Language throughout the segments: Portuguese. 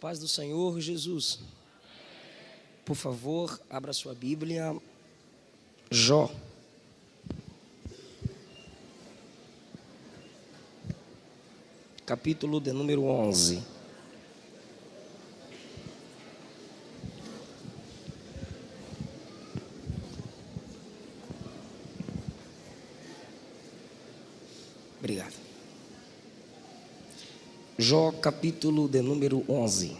paz do Senhor Jesus. Por favor, abra sua Bíblia. Jó. Capítulo de número 11. Jó, capítulo de número 11.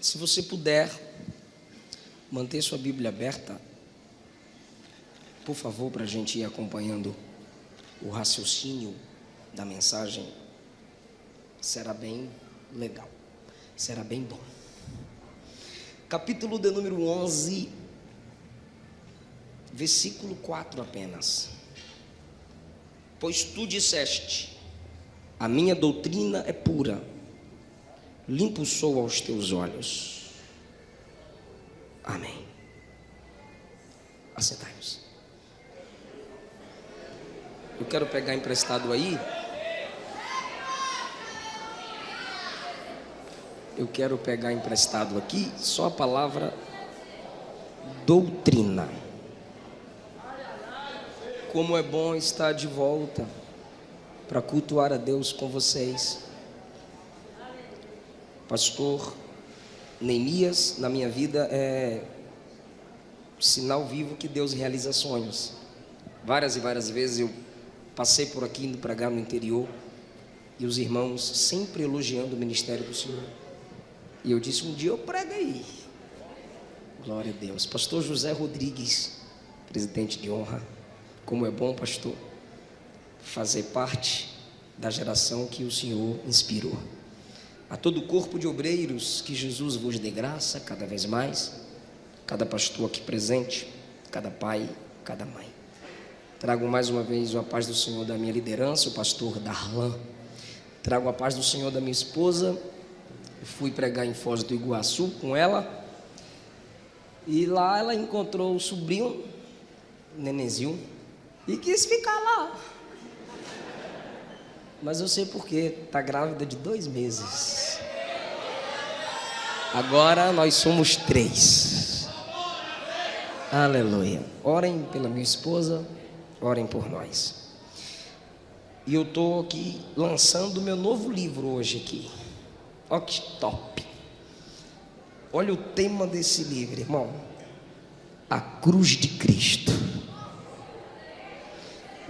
Se você puder manter sua Bíblia aberta, por favor, para a gente ir acompanhando o raciocínio da mensagem, será bem legal, será bem bom. Capítulo de número 11, versículo 4 apenas. Pois tu disseste, a minha doutrina é pura, limpo sou aos teus olhos. Amém. Assentai-nos. Eu quero pegar emprestado aí. Eu quero pegar emprestado aqui só a palavra doutrina. Como é bom estar de volta para cultuar a Deus com vocês. Pastor Neemias, na minha vida, é sinal vivo que Deus realiza sonhos. Várias e várias vezes eu passei por aqui indo pregar no interior e os irmãos sempre elogiando o ministério do Senhor. E eu disse: um dia eu prego aí. Glória a Deus. Pastor José Rodrigues, presidente de honra. Como é bom, pastor, fazer parte da geração que o Senhor inspirou. A todo o corpo de obreiros, que Jesus vos dê graça cada vez mais, cada pastor aqui presente, cada pai, cada mãe. Trago mais uma vez a paz do Senhor da minha liderança, o pastor Darlan. Trago a paz do Senhor da minha esposa. Eu fui pregar em Foz do Iguaçu com ela. E lá ela encontrou o sobrinho, Nenezinho, e quis ficar lá. Mas eu sei porque está grávida de dois meses. Agora nós somos três. Aleluia. Orem pela minha esposa, orem por nós. E eu estou aqui lançando meu novo livro hoje aqui. Olha que top. Olha o tema desse livro, irmão. A cruz de Cristo.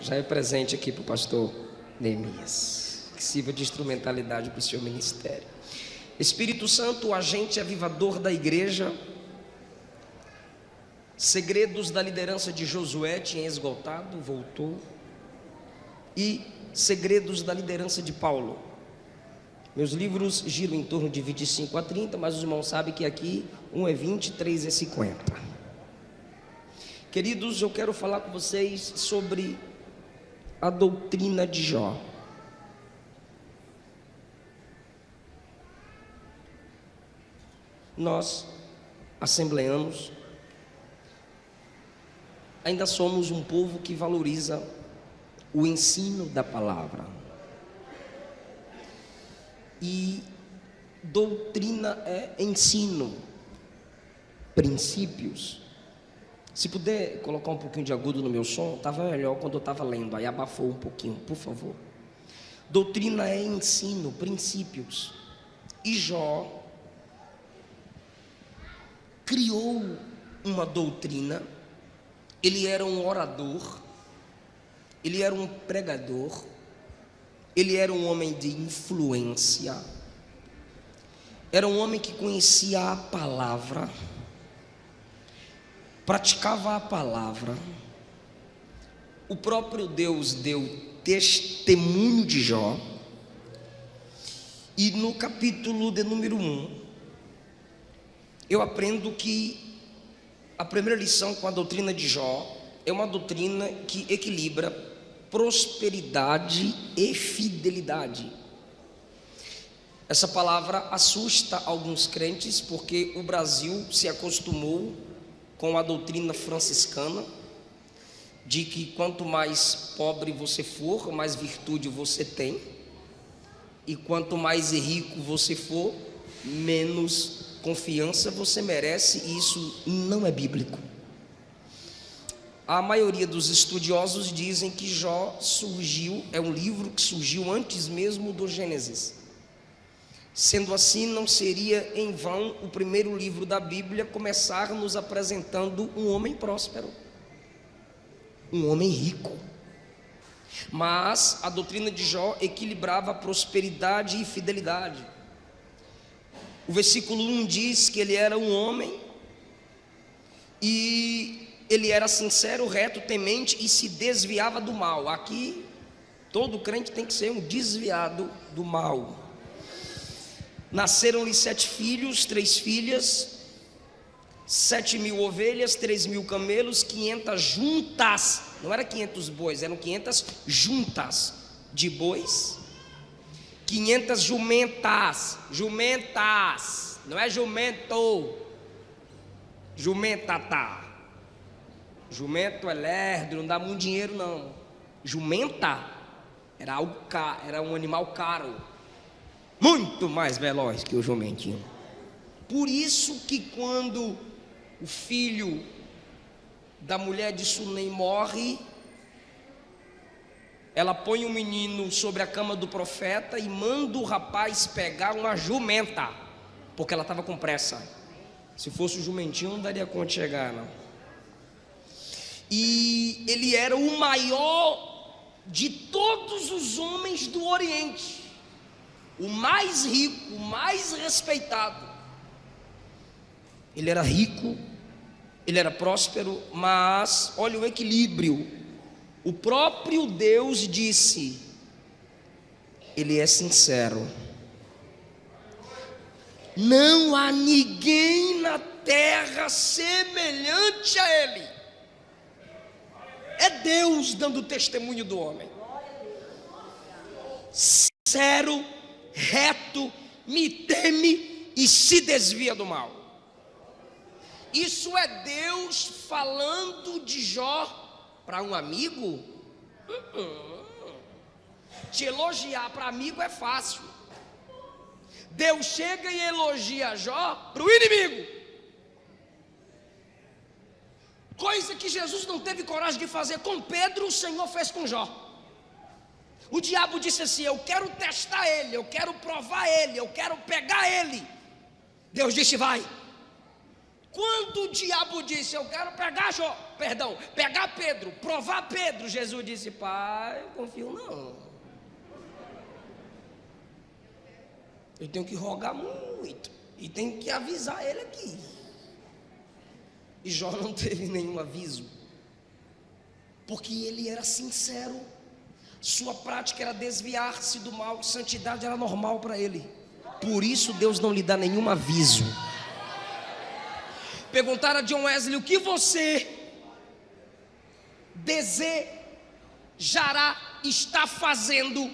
Já é presente aqui para o pastor Neemias. Que sirva de instrumentalidade para o seu ministério. Espírito Santo, o agente avivador da igreja. Segredos da liderança de Josué tinha esgotado, voltou. E segredos da liderança de Paulo. Meus livros giram em torno de 25 a 30, mas os irmãos sabem que aqui um é 20, três é 50. Queridos, eu quero falar com vocês sobre a doutrina de Jó. Nós, assembleanos, ainda somos um povo que valoriza o ensino da palavra. E doutrina é ensino, princípios. Se puder colocar um pouquinho de agudo no meu som, estava melhor quando eu estava lendo, aí abafou um pouquinho, por favor. Doutrina é ensino, princípios. E Jó criou uma doutrina, ele era um orador, ele era um pregador, ele era um homem de influência, era um homem que conhecia a palavra, praticava a palavra. O próprio Deus deu testemunho de Jó. E no capítulo de número 1, eu aprendo que a primeira lição com a doutrina de Jó é uma doutrina que equilibra prosperidade e fidelidade. Essa palavra assusta alguns crentes porque o Brasil se acostumou com a doutrina franciscana de que quanto mais pobre você for, mais virtude você tem, e quanto mais rico você for, menos confiança você merece, e isso não é bíblico. A maioria dos estudiosos dizem que Jó surgiu, é um livro que surgiu antes mesmo do Gênesis. Sendo assim, não seria em vão o primeiro livro da Bíblia começar nos apresentando um homem próspero, um homem rico. Mas a doutrina de Jó equilibrava prosperidade e fidelidade. O versículo 1 diz que ele era um homem e ele era sincero, reto, temente e se desviava do mal. Aqui, todo crente tem que ser um desviado do mal. Nasceram-lhe sete filhos, três filhas, sete mil ovelhas, três mil camelos, quinhentas juntas, não era quinhentos bois, eram quinhentas juntas de bois, quinhentas jumentas, jumentas, não é jumento, jumentata, jumento é lerdo, não dá muito dinheiro não, jumenta era algo caro, era um animal caro, muito mais veloz que o jumentinho. Por isso que quando o filho da mulher de Sunem morre, ela põe o menino sobre a cama do profeta e manda o rapaz pegar uma jumenta, porque ela estava com pressa. Se fosse o jumentinho, não daria conta de chegar, não. E ele era o maior de todos os homens do Oriente o mais rico, o mais respeitado. Ele era rico, ele era próspero, mas olha o equilíbrio. O próprio Deus disse: Ele é sincero. Não há ninguém na terra semelhante a Ele. É Deus dando testemunho do homem. Sincero reto, me teme e se desvia do mal. Isso é Deus falando de Jó para um amigo? Uh-uh. Te elogiar para amigo é fácil. Deus chega e elogia Jó para o inimigo. Coisa que Jesus não teve coragem de fazer com Pedro, o Senhor fez com Jó. O diabo disse assim: Eu quero testar ele, eu quero provar ele, eu quero pegar ele. Deus disse: Vai. Quando o diabo disse: Eu quero pegar Jó, perdão, pegar Pedro, provar Pedro, Jesus disse: Pai, eu confio não. Eu tenho que rogar muito e tenho que avisar ele aqui. E Jó não teve nenhum aviso, porque ele era sincero sua prática era desviar-se do mal, santidade era normal para ele. Por isso Deus não lhe dá nenhum aviso. Perguntaram a John Wesley: o que você desejará estar fazendo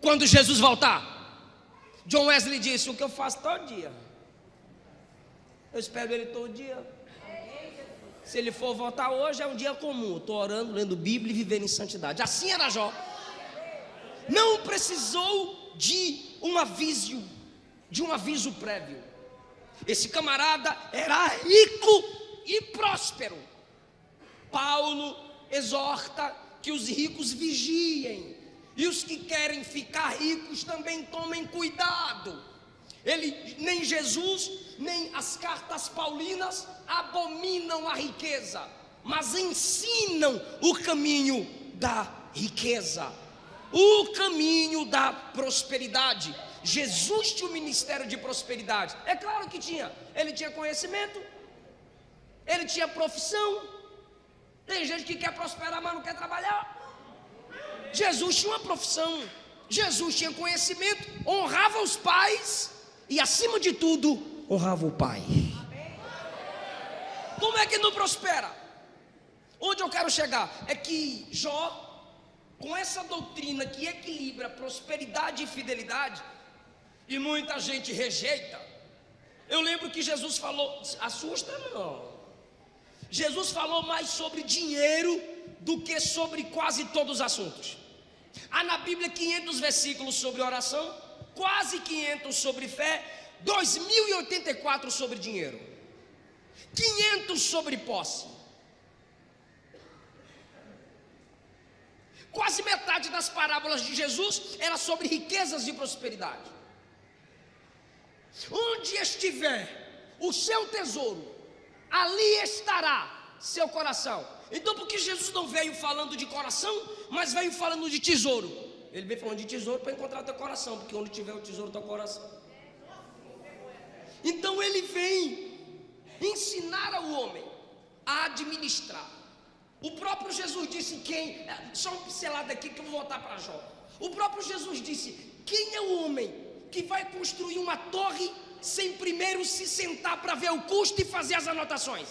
quando Jesus voltar? John Wesley disse: o que eu faço todo dia. Eu espero ele todo dia. Se ele for voltar hoje, é um dia comum. Estou orando, lendo Bíblia e vivendo em santidade. Assim era Jó não precisou de um aviso, de um aviso prévio. Esse camarada era rico e próspero. Paulo exorta que os ricos vigiem e os que querem ficar ricos também tomem cuidado. Ele nem Jesus, nem as cartas paulinas abominam a riqueza, mas ensinam o caminho da riqueza o caminho da prosperidade. Jesus tinha o ministério de prosperidade. É claro que tinha. Ele tinha conhecimento, ele tinha profissão. Tem gente que quer prosperar, mas não quer trabalhar. Jesus tinha uma profissão, Jesus tinha conhecimento, honrava os pais e, acima de tudo, honrava o pai. Como é que não prospera? Onde eu quero chegar? É que Jó com essa doutrina que equilibra prosperidade e fidelidade, E muita gente rejeita. Eu lembro que Jesus falou, assusta não. Jesus falou mais sobre dinheiro do que sobre quase todos os assuntos. Há na Bíblia 500 versículos sobre oração, quase 500 sobre fé, 2084 sobre dinheiro, 500 sobre posse. Quase metade das parábolas de Jesus era sobre riquezas e prosperidade. Onde estiver o seu tesouro, ali estará seu coração. Então, por que Jesus não veio falando de coração, mas veio falando de tesouro? Ele veio falando de tesouro para encontrar teu coração, porque onde tiver o tesouro, teu coração. Então, ele vem ensinar ao homem a administrar. O próprio Jesus disse: quem. Só um pincelado aqui que eu vou voltar para Jó. O próprio Jesus disse: quem é o homem que vai construir uma torre sem primeiro se sentar para ver o custo e fazer as anotações?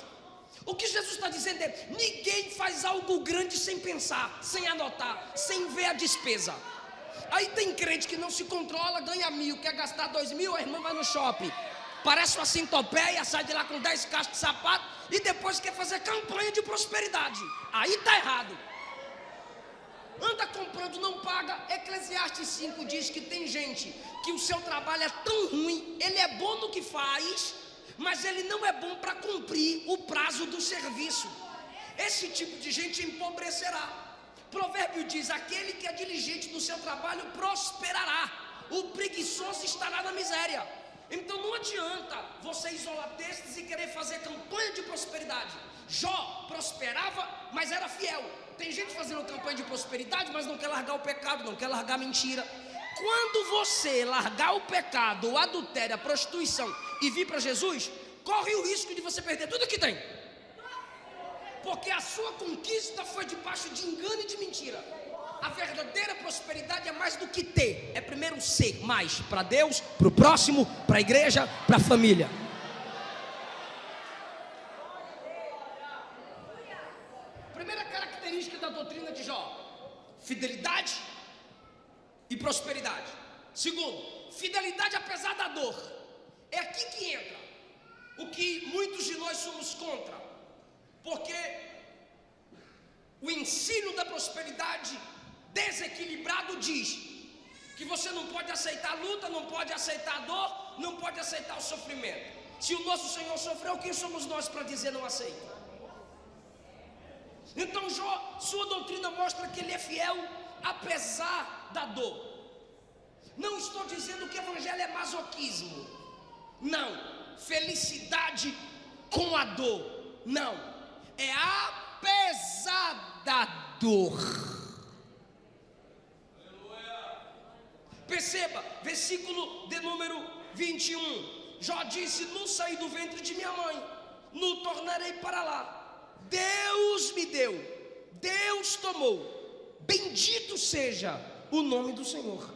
O que Jesus está dizendo é: ninguém faz algo grande sem pensar, sem anotar, sem ver a despesa. Aí tem crente que não se controla, ganha mil, quer gastar dois mil, a irmã vai no shopping. Parece uma centopeia, sai de lá com dez caixas de sapato e depois quer fazer campanha de prosperidade. Aí está errado. Anda comprando, não paga. Eclesiastes 5 diz que tem gente que o seu trabalho é tão ruim, ele é bom no que faz, mas ele não é bom para cumprir o prazo do serviço. Esse tipo de gente empobrecerá. Provérbio diz: aquele que é diligente no seu trabalho prosperará, o preguiçoso estará na miséria. Então não adianta você isolar textos e querer fazer campanha de prosperidade. Jó prosperava, mas era fiel. Tem gente fazendo campanha de prosperidade, mas não quer largar o pecado, não quer largar a mentira. Quando você largar o pecado, o adultério, a prostituição e vir para Jesus, corre o risco de você perder tudo que tem. Porque a sua conquista foi debaixo de engano e de mentira. A verdadeira prosperidade é mais do que ter, é primeiro ser mais para Deus, para o próximo, para a igreja, para a família. Primeira característica da doutrina de Jó: fidelidade e prosperidade. Segundo, fidelidade apesar da dor. É aqui que entra o que muitos de nós somos contra, porque o ensino da prosperidade desequilibrado diz que você não pode aceitar a luta, não pode aceitar a dor, não pode aceitar o sofrimento. Se o nosso Senhor sofreu, quem somos nós para dizer não aceita? Então, Jó, sua doutrina mostra que ele é fiel apesar da dor. Não estou dizendo que o evangelho é masoquismo. Não. Felicidade com a dor. Não. É apesar da dor. Perceba, versículo de número 21. Jó disse: Não saí do ventre de minha mãe, não tornarei para lá. Deus me deu, Deus tomou. Bendito seja o nome do Senhor.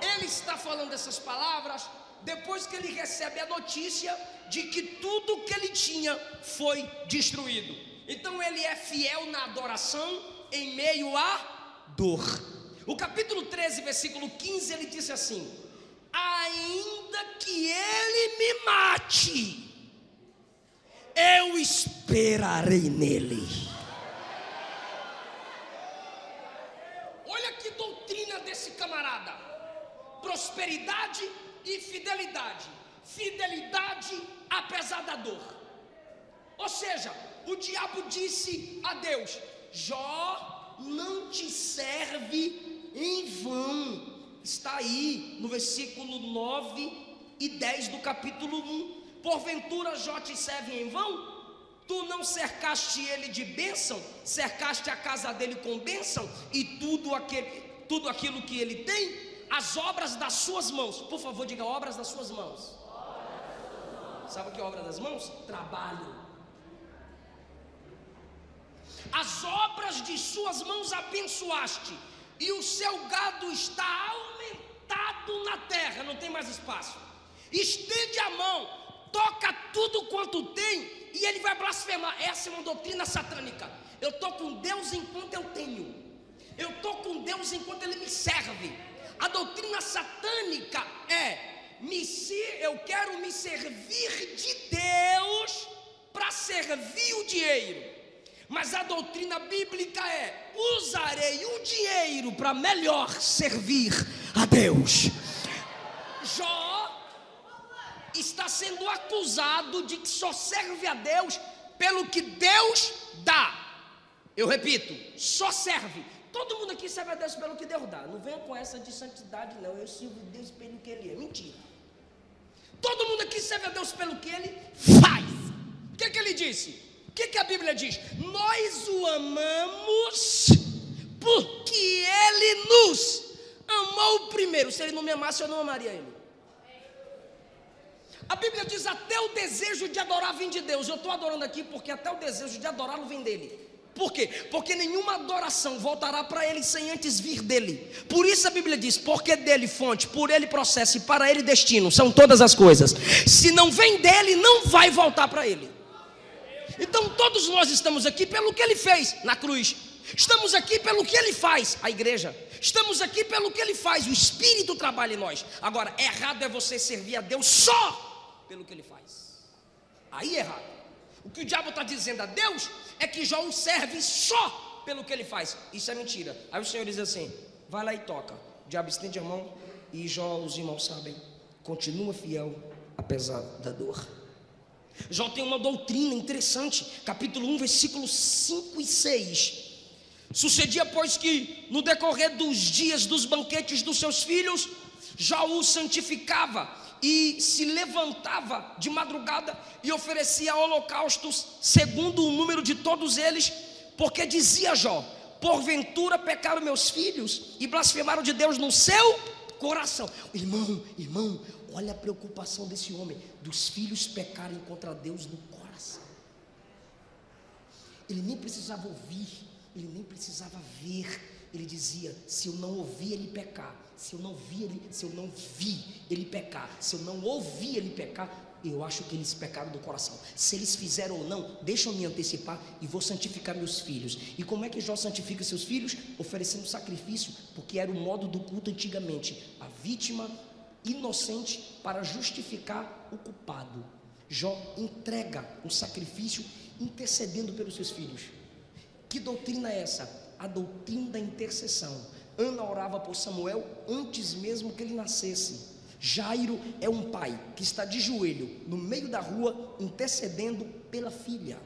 Ele está falando essas palavras depois que ele recebe a notícia de que tudo que ele tinha foi destruído. Então ele é fiel na adoração em meio à dor. O capítulo 13, versículo 15, ele disse assim: Ainda que ele me mate, eu esperarei nele. Olha que desse camarada: prosperidade e fidelidade. Fidelidade apesar da dor. Ou seja, o diabo disse a Deus: Jó não te serve em vão. Está aí no versículo 9 e 10 do capítulo 1. Porventura Jó te serve em vão? Tu não cercaste ele de bênção, cercaste a casa dele com bênção e tudo, aquele, tudo aquilo que ele tem as obras das suas mãos. Por favor, diga obras das suas mãos. Sabe o que é obra das mãos? Trabalho. As obras de suas mãos abençoaste, e o seu gado está aumentado na terra, não tem mais espaço. Estende a mão, toca tudo quanto tem, e ele vai blasfemar. Essa é uma doutrina satânica. Eu estou com Deus enquanto eu tenho, eu estou com Deus enquanto Ele me serve. A doutrina satânica é me eu quero me servir de Deus para servir o dinheiro. Mas a doutrina bíblica é: usarei o dinheiro para melhor servir a Deus. Jó está sendo acusado de que só serve a Deus pelo que Deus dá. Eu repito, só serve. Todo mundo aqui serve a Deus pelo que Deus dá. Não venha com essa de santidade, não. Eu sirvo Deus pelo que Ele é. Mentira. Todo mundo aqui serve a Deus pelo que Ele faz. O que, é que Ele disse? O que, que a Bíblia diz? Nós o amamos porque ele nos amou primeiro. Se ele não me amasse, eu não amaria ele. A Bíblia diz: até o desejo de adorar vem de Deus. Eu estou adorando aqui porque até o desejo de adorá-lo vem dele. Por quê? Porque nenhuma adoração voltará para ele sem antes vir dele. Por isso a Bíblia diz: porque dele fonte, por ele processo e para ele destino, são todas as coisas. Se não vem dele, não vai voltar para ele. Então todos nós estamos aqui pelo que ele fez na cruz. Estamos aqui pelo que ele faz, a igreja. Estamos aqui pelo que ele faz, o Espírito trabalha em nós. Agora, errado é você servir a Deus só pelo que ele faz. Aí é errado. O que o diabo está dizendo a Deus é que Jó o serve só pelo que ele faz. Isso é mentira. Aí o Senhor diz assim: vai lá e toca. O diabo estende a mão e Jó, os irmãos sabem, continua fiel apesar da dor. Jó tem uma doutrina interessante, capítulo 1, versículos 5 e 6. Sucedia, pois, que no decorrer dos dias dos banquetes dos seus filhos, Jó o santificava e se levantava de madrugada e oferecia holocaustos, segundo o número de todos eles, porque dizia Jó: Porventura pecaram meus filhos e blasfemaram de Deus no seu coração. Irmão, irmão, Olha a preocupação desse homem, dos filhos pecarem contra Deus no coração. Ele nem precisava ouvir, ele nem precisava ver. Ele dizia: se eu não ouvir ele pecar, se eu não vi ele, se eu não vi ele pecar, se eu não ouvir ele pecar, eu acho que eles pecaram do coração. Se eles fizeram ou não, deixa eu me antecipar e vou santificar meus filhos. E como é que Jó santifica seus filhos? Oferecendo sacrifício, porque era o modo do culto antigamente. A vítima inocente para justificar o culpado. Jó entrega um sacrifício intercedendo pelos seus filhos. Que doutrina é essa? A doutrina da intercessão. Ana orava por Samuel antes mesmo que ele nascesse. Jairo é um pai que está de joelho no meio da rua intercedendo pela filha.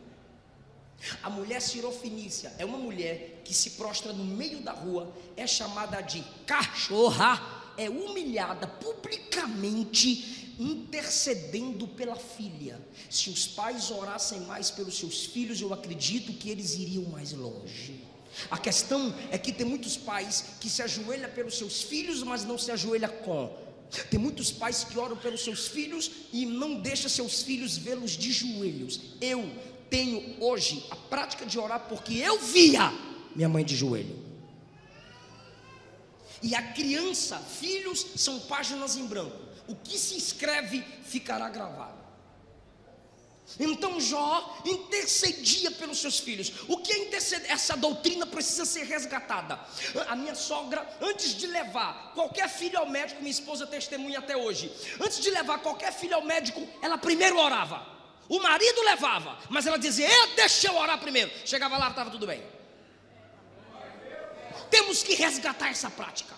A mulher sirofinícia é uma mulher que se prostra no meio da rua, é chamada de cachorra é humilhada publicamente, intercedendo pela filha. Se os pais orassem mais pelos seus filhos, eu acredito que eles iriam mais longe. A questão é que tem muitos pais que se ajoelham pelos seus filhos, mas não se ajoelha com. Tem muitos pais que oram pelos seus filhos e não deixam seus filhos vê-los de joelhos. Eu tenho hoje a prática de orar porque eu via minha mãe de joelho. E a criança, filhos, são páginas em branco. O que se escreve ficará gravado. Então Jó intercedia pelos seus filhos. O que é interceder? Essa doutrina precisa ser resgatada. A minha sogra, antes de levar qualquer filho ao médico, minha esposa testemunha até hoje. Antes de levar qualquer filho ao médico, ela primeiro orava. O marido levava, mas ela dizia: Eu deixa eu orar primeiro. Chegava lá, estava tudo bem. Temos que resgatar essa prática.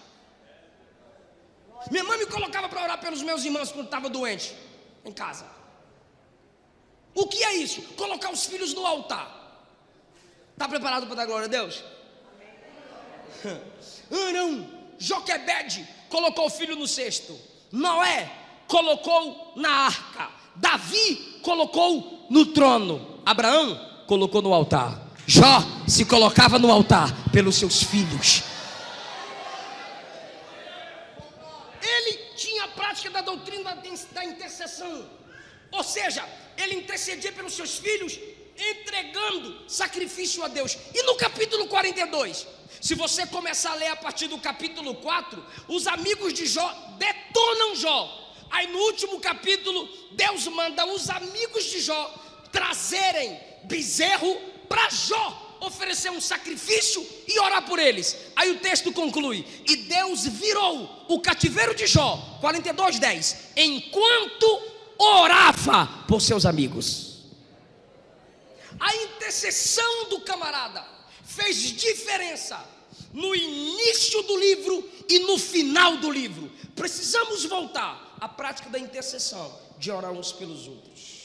Minha mãe me colocava para orar pelos meus irmãos quando estava doente em casa. O que é isso? Colocar os filhos no altar. Está preparado para dar glória a Deus? Arão, Joquebede colocou o filho no cesto. Noé colocou na arca. Davi colocou no trono. Abraão colocou no altar. Jó se colocava no altar pelos seus filhos. Ele tinha a prática da doutrina da intercessão. Ou seja, ele intercedia pelos seus filhos, entregando sacrifício a Deus. E no capítulo 42, se você começar a ler a partir do capítulo 4, os amigos de Jó detonam Jó. Aí no último capítulo, Deus manda os amigos de Jó trazerem bezerro para Jó oferecer um sacrifício e orar por eles. Aí o texto conclui: E Deus virou o cativeiro de Jó, 42, 10, enquanto orava por seus amigos. A intercessão do camarada fez diferença no início do livro e no final do livro. Precisamos voltar à prática da intercessão, de orar uns pelos outros.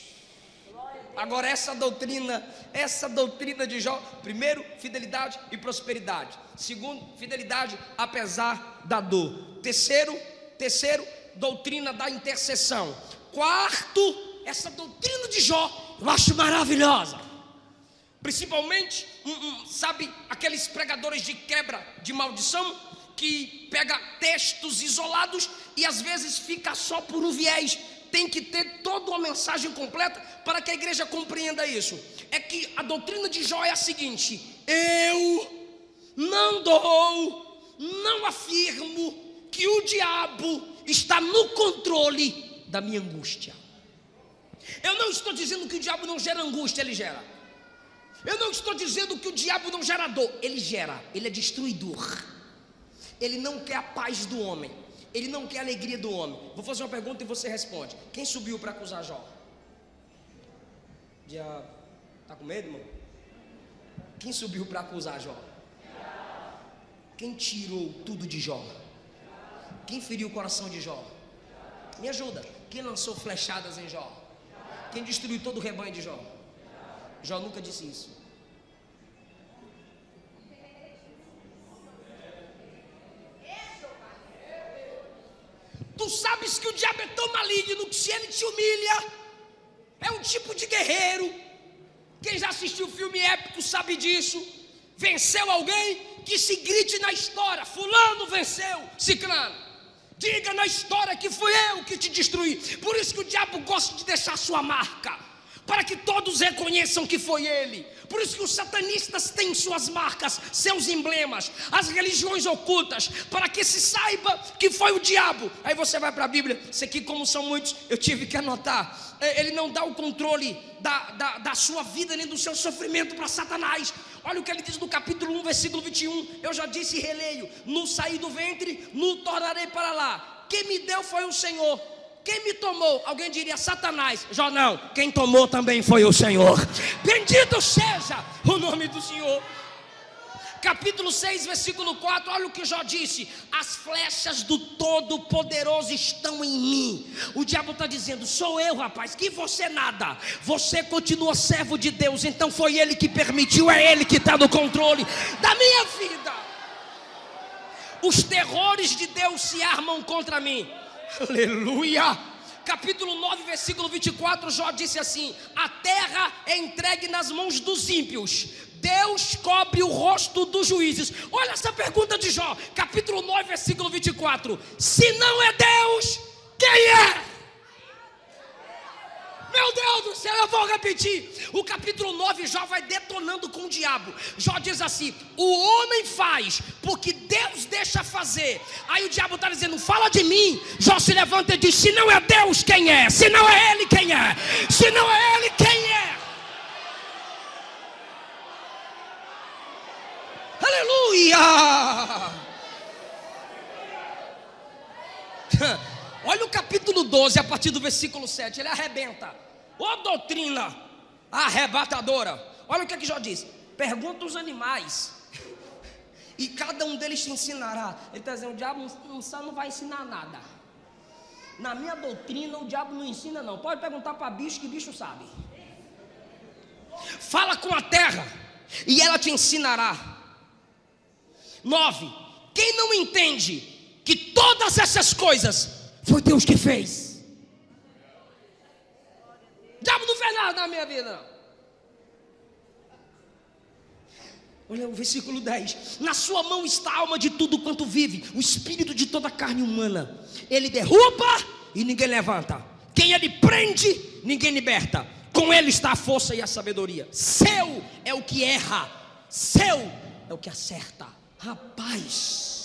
Agora essa doutrina, essa doutrina de Jó, primeiro, fidelidade e prosperidade. Segundo, fidelidade apesar da dor. Terceiro, terceiro, doutrina da intercessão. Quarto, essa doutrina de Jó, eu acho maravilhosa. Principalmente, um, um, sabe, aqueles pregadores de quebra de maldição que pega textos isolados e às vezes fica só por um viés tem que ter toda uma mensagem completa para que a igreja compreenda isso. É que a doutrina de Jó é a seguinte: eu não dou, não afirmo que o diabo está no controle da minha angústia. Eu não estou dizendo que o diabo não gera angústia, ele gera. Eu não estou dizendo que o diabo não gera dor, ele gera, ele é destruidor. Ele não quer a paz do homem. Ele não quer a alegria do homem. Vou fazer uma pergunta e você responde. Quem subiu para acusar Jó? Já tá com medo, irmão? Quem subiu para acusar Jó? Quem tirou tudo de Jó? Quem feriu o coração de Jó? Me ajuda. Quem lançou flechadas em Jó? Quem destruiu todo o rebanho de Jó? Jó nunca disse isso. Tu sabes que o diabo é tão maligno que se ele te humilha, é um tipo de guerreiro. Quem já assistiu filme épico sabe disso. Venceu alguém que se grite na história: Fulano venceu, Ciclano. Diga na história que fui eu que te destruí. Por isso que o diabo gosta de deixar sua marca para que todos reconheçam que foi ele. Por isso que os satanistas têm suas marcas, seus emblemas, as religiões ocultas, para que se saiba que foi o diabo. Aí você vai para a Bíblia, isso aqui, como são muitos, eu tive que anotar. É, ele não dá o controle da, da, da sua vida nem do seu sofrimento para Satanás. Olha o que ele diz no capítulo 1, versículo 21. Eu já disse e releio: No saí do ventre, no tornarei para lá. Quem me deu foi o Senhor quem me tomou? Alguém diria Satanás. Jó não. Quem tomou também foi o Senhor. Bendito seja o nome do Senhor. Capítulo 6, versículo 4, olha o que Jó disse: As flechas do Todo-Poderoso estão em mim. O diabo está dizendo: Sou eu, rapaz, que você nada. Você continua servo de Deus, então foi Ele que permitiu, é Ele que está no controle da minha vida. Os terrores de Deus se armam contra mim. Aleluia! Capítulo 9, versículo 24, Jó disse assim: A terra é entregue nas mãos dos ímpios, Deus cobre o rosto dos juízes. Olha essa pergunta de Jó, capítulo 9, versículo 24: Se não é Deus, quem é? Meu Deus do céu, eu vou repetir. O capítulo 9, Jó vai detonando com o diabo. Jó diz assim: O homem faz porque Deus deixa fazer. Aí o diabo está dizendo: Fala de mim. Jó se levanta e diz: Se não é Deus, quem é? Se não é Ele, quem é? Se não é Ele, quem é? Aleluia! Olha o capítulo 12, a partir do versículo 7, ele arrebenta. Ô doutrina arrebatadora. Olha o que, é que Jó diz: pergunta os animais, e cada um deles te ensinará. Ele está dizendo: o diabo só não vai ensinar nada. Na minha doutrina, o diabo não ensina, não. Pode perguntar para bicho que bicho sabe. Fala com a terra, e ela te ensinará. Nove. Quem não entende que todas essas coisas foi Deus que fez. O diabo não fez nada na minha vida. Olha o versículo 10: Na sua mão está a alma de tudo quanto vive, o espírito de toda a carne humana. Ele derruba e ninguém levanta. Quem ele prende, ninguém liberta. Com ele está a força e a sabedoria. Seu é o que erra, seu é o que acerta. Rapaz.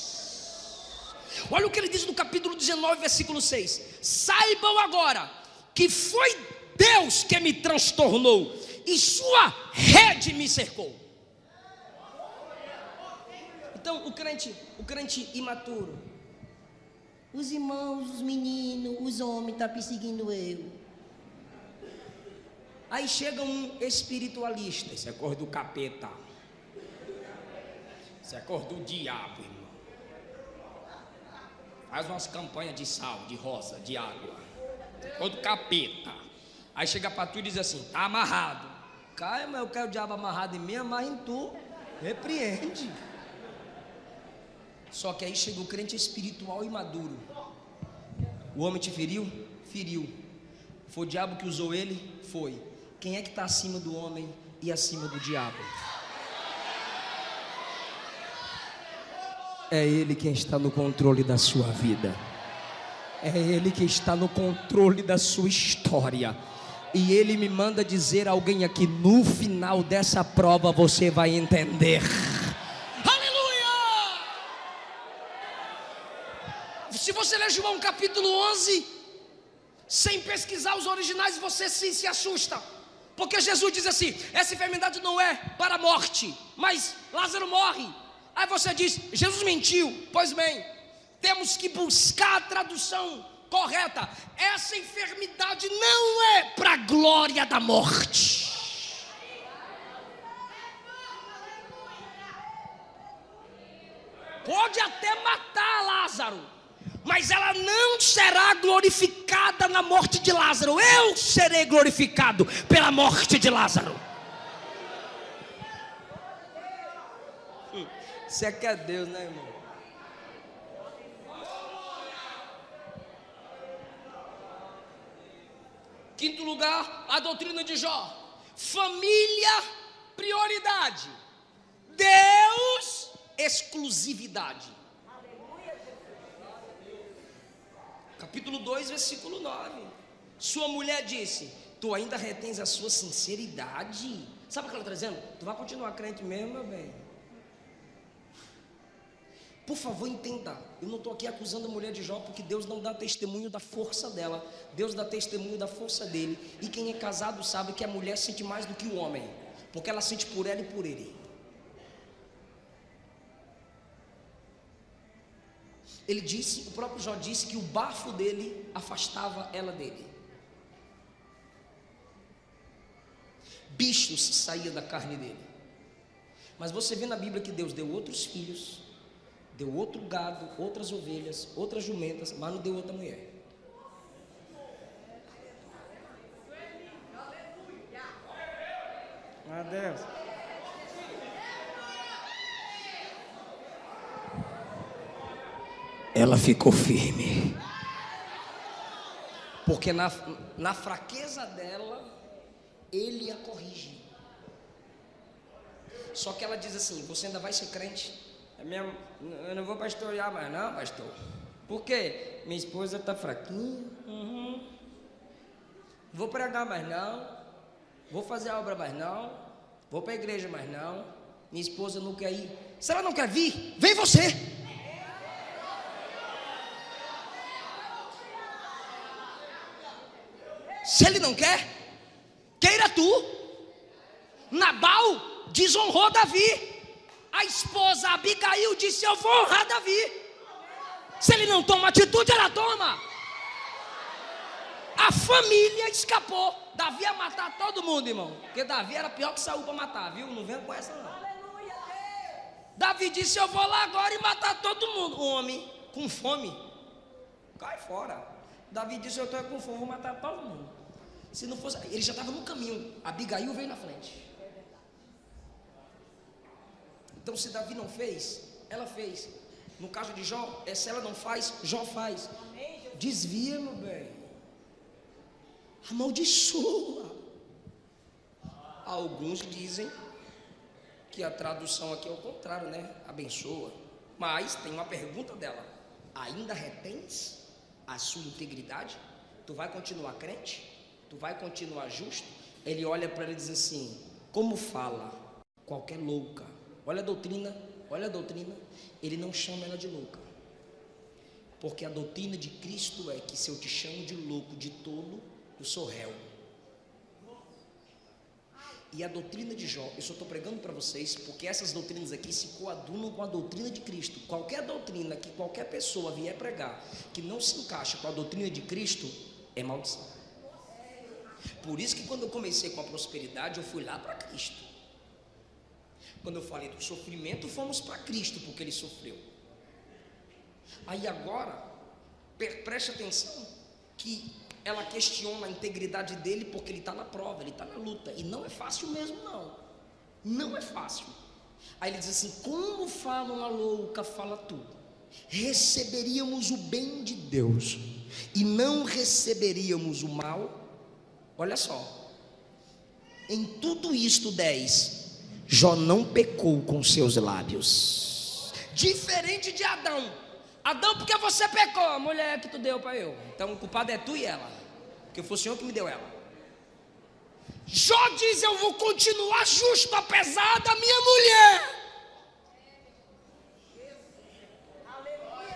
Olha o que ele diz no capítulo 19, versículo 6. Saibam agora que foi Deus que me transtornou e sua rede me cercou. Então, o crente, o crente imaturo, Os irmãos, os meninos, os homens estão perseguindo eu. Aí chega um espiritualista, isso é cor do capeta. Isso é cor do diabo, irmão. Faz umas campanhas de sal, de rosa, de água. Isso é cor do capeta. Aí chega para tu e diz assim: tá amarrado. Caia, mas eu quero o diabo amarrado em mim, amarra em tu. Repreende. Só que aí chega o crente espiritual e maduro. O homem te feriu? Feriu. Foi o diabo que usou ele? Foi. Quem é que está acima do homem e acima do diabo? É Ele quem está no controle da sua vida. É Ele que está no controle da sua história. E Ele me manda dizer a alguém aqui: no final dessa prova você vai entender. Aleluia! Se você ler João capítulo 11, sem pesquisar os originais, você sim se assusta. Porque Jesus diz assim: essa enfermidade não é para a morte, mas Lázaro morre. Aí você diz: Jesus mentiu. Pois bem, temos que buscar a tradução correta. Essa enfermidade não é para a glória da morte. Pode até matar Lázaro, mas ela não será glorificada na morte de Lázaro. Eu serei glorificado pela morte de Lázaro. Você quer Deus, né, irmão? Quinto lugar, a doutrina de Jó. Família, prioridade. Deus, exclusividade. Capítulo 2, versículo 9. Sua mulher disse: Tu ainda retens a sua sinceridade. Sabe o que ela está dizendo? Tu vai continuar crente mesmo, meu bem. Por favor, entenda. Eu não estou aqui acusando a mulher de Jó, porque Deus não dá testemunho da força dela. Deus dá testemunho da força dele. E quem é casado sabe que a mulher sente mais do que o homem, porque ela sente por ela e por ele. Ele disse, o próprio Jó disse que o bafo dele afastava ela dele. Bichos saíam da carne dele. Mas você vê na Bíblia que Deus deu outros filhos, deu outro gado, outras ovelhas, outras jumentas, mas não deu outra mulher. Adeus. Ela ficou firme. Porque na, na fraqueza dela, ele a corrige. Só que ela diz assim: Você ainda vai ser crente? Mesmo, eu não vou pastorear mais, não, pastor. Por quê? Minha esposa está fraquinha. Uhum. Vou pregar mais não. Vou fazer a obra mais não. Vou para a igreja mais não. Minha esposa não quer ir. Se ela não quer vir, vem você. Se ele não quer, queira tu. Nabal desonrou Davi. A esposa Abigail disse: Eu vou honrar Davi. Se ele não toma atitude, ela toma. A família escapou. Davi ia matar todo mundo, irmão. Porque Davi era pior que Saul para matar, viu? Não vem com essa, não. Davi disse: Eu vou lá agora e matar todo mundo. O homem com fome, cai fora. Davi disse: Eu estou com fome, vou matar todo mundo. Se não fosse, ele já estava no caminho. Abigail veio na frente. Então, se Davi não fez, ela fez. No caso de Jó, é se ela não faz, Jó faz. Desvia, meu bem. Amaldiçoa. Alguns dizem que a tradução aqui é o contrário, né? Abençoa. Mas tem uma pergunta dela: ainda retens a sua integridade? Tu vai continuar crente? Tu vai continuar justo? Ele olha para ele e diz assim: como fala qualquer louca Olha a doutrina, olha a doutrina. Ele não chama ela de louca. Porque a doutrina de Cristo é que se eu te chamo de louco, de tolo, eu sou réu. E a doutrina de Jó, eu só estou pregando para vocês, porque essas doutrinas aqui se coadunam com a doutrina de Cristo. Qualquer doutrina que qualquer pessoa vier pregar que não se encaixa com a doutrina de Cristo, é maldição. Por isso que quando eu comecei com a prosperidade, eu fui lá para Cristo. Quando eu falei do sofrimento, fomos para Cristo, porque ele sofreu. Aí agora, preste atenção, que ela questiona a integridade dele porque ele está na prova, ele está na luta. E não é fácil mesmo, não. Não é fácil. Aí ele diz assim: como fala uma louca, fala tudo. Receberíamos o bem de Deus e não receberíamos o mal. Olha só. Em tudo isto, 10, Jó não pecou com seus lábios. Diferente de Adão. Adão, porque você pecou, a mulher que tu deu para eu. Então o culpado é tu e ela. Porque foi o Senhor que me deu ela. Jó diz: Eu vou continuar justo, apesar da minha mulher.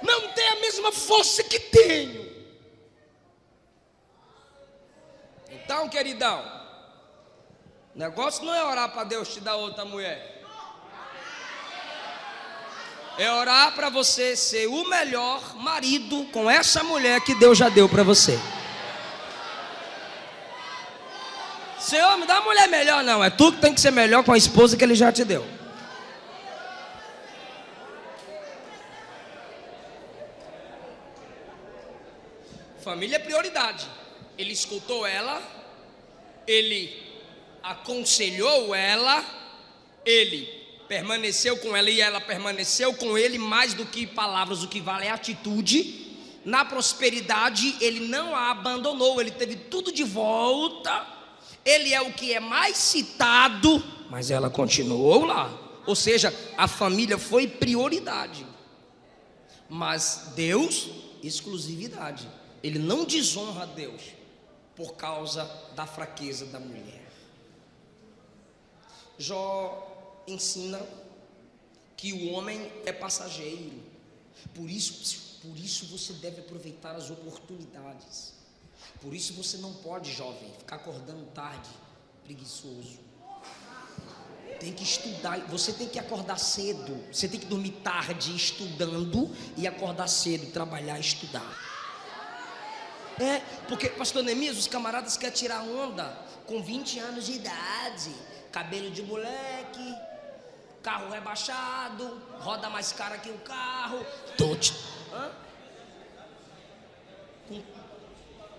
Não tem a mesma força que tenho. Então, queridão, o negócio não é orar para Deus te dar outra mulher. É orar para você ser o melhor marido com essa mulher que Deus já deu para você. Senhor, me dá uma mulher melhor, não. É tu que tem que ser melhor com a esposa que ele já te deu. Família é prioridade. Ele escutou ela, ele aconselhou ela, ele permaneceu com ela e ela permaneceu com ele, mais do que palavras, o que vale é atitude. Na prosperidade, ele não a abandonou, ele teve tudo de volta. Ele é o que é mais citado, mas ela continuou lá. Ou seja, a família foi prioridade. Mas Deus, exclusividade. Ele não desonra Deus por causa da fraqueza da mulher. Jó ensina que o homem é passageiro. Por isso, por isso você deve aproveitar as oportunidades. Por isso você não pode, jovem, ficar acordando tarde, preguiçoso. Tem que estudar, você tem que acordar cedo, você tem que dormir tarde estudando e acordar cedo, trabalhar e estudar. É, porque, pastor Neemias, os camaradas querem tirar onda com 20 anos de idade, cabelo de moleque, carro rebaixado, roda mais cara que o carro. Tote. Com,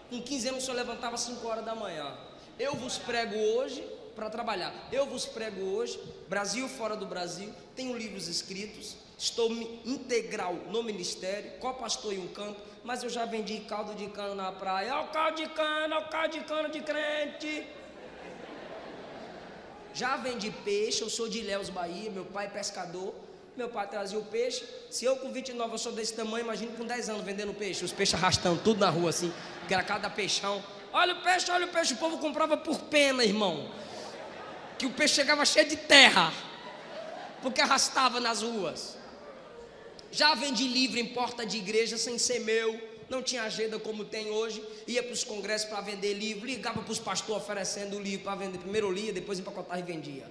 com 15 anos o senhor levantava às 5 horas da manhã. Eu vos prego hoje para trabalhar. Eu vos prego hoje, Brasil fora do Brasil, tenho livros escritos, estou integral no ministério, co-pastor em um canto, mas eu já vendi caldo de cano na praia. O caldo de olha o caldo de cano de crente. Já vendi peixe, eu sou de Ilhéus, Bahia, meu pai é pescador, meu pai trazia o peixe. Se eu com 29 eu sou desse tamanho, imagine com 10 anos vendendo peixe, os peixes arrastando tudo na rua assim, que era cada peixão. Olha o peixe, olha o peixe, o povo comprava por pena, irmão. Que o peixe chegava cheio de terra, porque arrastava nas ruas. Já vendi livro em porta de igreja sem ser meu não tinha agenda como tem hoje, ia para os congressos para vender livro, ligava para os pastores oferecendo livro para vender. Primeiro lia, depois empacotava e vendia.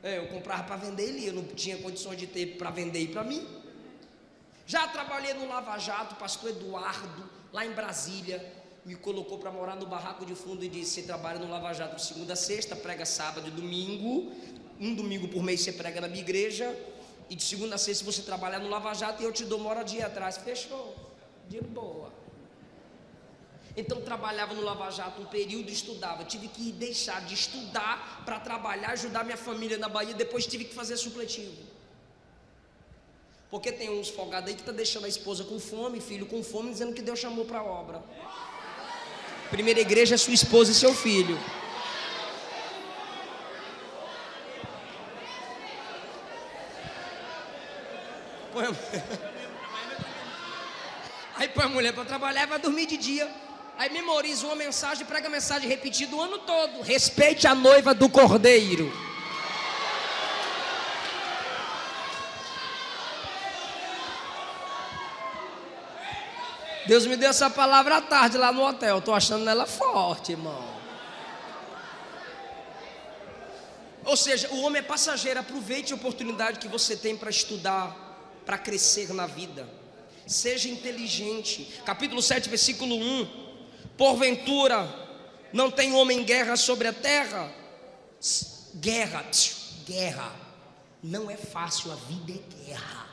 É, eu comprava para vender e lia, não tinha condições de ter para vender e para mim. Já trabalhei no Lava Jato, pastor Eduardo, lá em Brasília, me colocou para morar no barraco de fundo e disse: Você trabalha no Lava Jato segunda sexta, prega sábado e domingo, um domingo por mês você prega na minha igreja, e de segunda a sexta você trabalha no Lava Jato e eu te dou moradia atrás. Fechou de boa. Então trabalhava no Lava Jato um período, estudava. Tive que deixar de estudar para trabalhar, ajudar minha família na Bahia. Depois tive que fazer supletivo. Porque tem uns folgados aí que tá deixando a esposa com fome, filho com fome, dizendo que Deus chamou para a obra. Primeira igreja é sua esposa e seu filho. Põe Aí põe a mulher para trabalhar vai dormir de dia. Aí memoriza uma mensagem, prega a mensagem repetida o ano todo. Respeite a noiva do cordeiro. Deus me deu essa palavra à tarde lá no hotel. Estou achando ela forte, irmão. Ou seja, o homem é passageiro. Aproveite a oportunidade que você tem para estudar, para crescer na vida. Seja inteligente. Capítulo 7, versículo 1. Porventura, não tem homem guerra sobre a terra? Guerra, guerra. Não é fácil, a vida é guerra.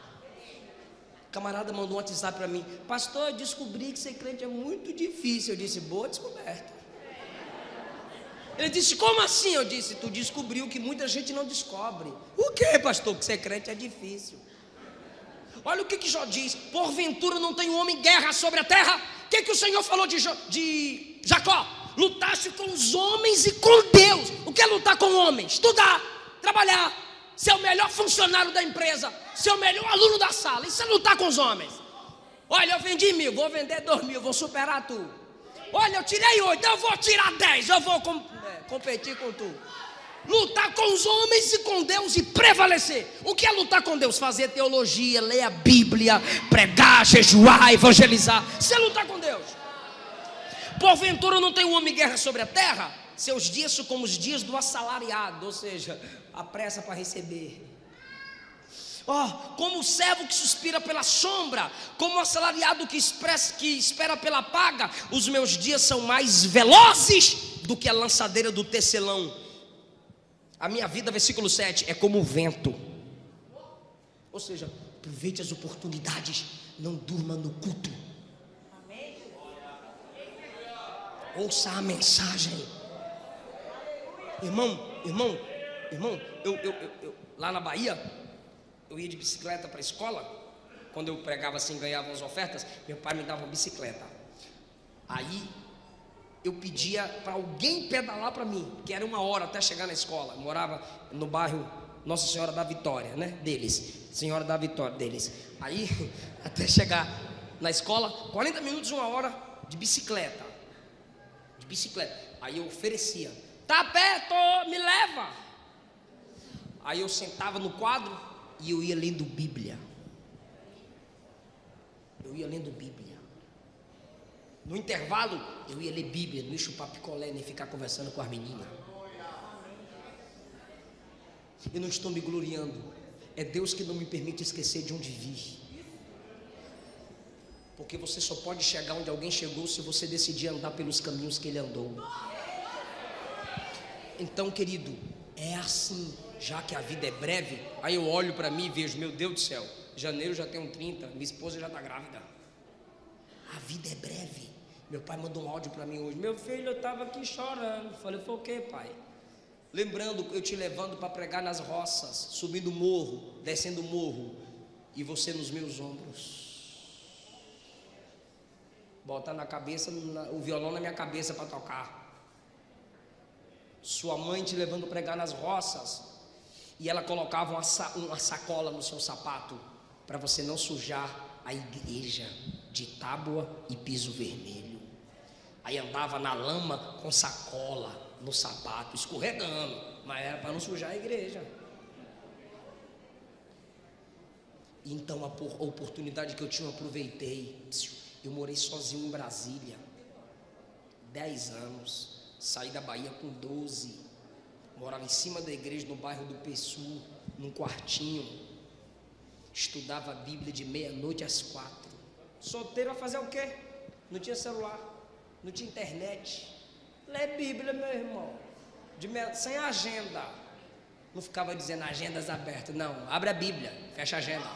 camarada mandou um WhatsApp para mim, pastor, eu descobri que ser crente é muito difícil. Eu disse, boa descoberta. Ele disse, como assim? Eu disse, tu descobriu que muita gente não descobre. O que, pastor? Que ser crente é difícil. Olha o que, que Jó diz: porventura não tem homem guerra sobre a terra. O que, que o Senhor falou de, de Jacó? Lutaste com os homens e com Deus. O que é lutar com homens? Estudar, trabalhar, ser o melhor funcionário da empresa, ser o melhor aluno da sala. Isso é lutar com os homens. Olha, eu vendi mil, vou vender dois mil, vou superar tu. Olha, eu tirei oito, eu vou tirar dez, eu vou com, é, competir com tu lutar com os homens e com Deus e prevalecer. O que é lutar com Deus? Fazer teologia, ler a Bíblia, pregar, jejuar, evangelizar. Isso é lutar com Deus. Porventura não tem um homem guerra sobre a terra? Seus dias são como os dias do assalariado, ou seja, a pressa para receber. Oh, como o servo que suspira pela sombra, como o assalariado que, expressa, que espera pela paga, os meus dias são mais velozes do que a lançadeira do tecelão a minha vida, versículo 7, é como o vento. Ou seja, aproveite as oportunidades, não durma no culto. Ouça a mensagem. Irmão, irmão, irmão, eu, eu, eu, eu lá na Bahia, eu ia de bicicleta para a escola. Quando eu pregava assim, ganhava as ofertas, meu pai me dava uma bicicleta. Aí eu pedia para alguém pedalar para mim, que era uma hora até chegar na escola. Eu morava no bairro Nossa Senhora da Vitória, né? Deles, Senhora da Vitória deles. Aí, até chegar na escola, 40 minutos, uma hora de bicicleta. De bicicleta. Aí eu oferecia: Tá perto, me leva. Aí eu sentava no quadro e eu ia lendo Bíblia. Eu ia lendo Bíblia. No intervalo, eu ia ler Bíblia, não ia chupar picolé, nem ficar conversando com as meninas. Eu não estou me gloriando. É Deus que não me permite esquecer de onde vi. Porque você só pode chegar onde alguém chegou se você decidir andar pelos caminhos que ele andou. Então, querido, é assim, já que a vida é breve, aí eu olho para mim e vejo, meu Deus do céu, janeiro já tenho 30, minha esposa já está grávida. A vida é breve. Meu pai mandou um áudio para mim hoje. Meu filho, eu estava aqui chorando. Falei, foi o que, pai? Lembrando eu te levando para pregar nas roças, subindo morro, descendo morro, e você nos meus ombros. Bota na cabeça, o violão na minha cabeça para tocar. Sua mãe te levando pregar nas roças, e ela colocava uma, uma sacola no seu sapato, para você não sujar a igreja de tábua e piso vermelho. Aí andava na lama com sacola no sapato, escorregando, mas era para não sujar a igreja. Então a oportunidade que eu tinha, eu aproveitei. Eu morei sozinho em Brasília, 10 anos, saí da Bahia com 12, morava em cima da igreja no bairro do Pessu, num quartinho, estudava a Bíblia de meia-noite às quatro. Solteiro a fazer o quê? Não tinha celular não tinha internet. Lê Bíblia, meu irmão. De, sem agenda. Não ficava dizendo agendas abertas, não. Abre a Bíblia, fecha a agenda.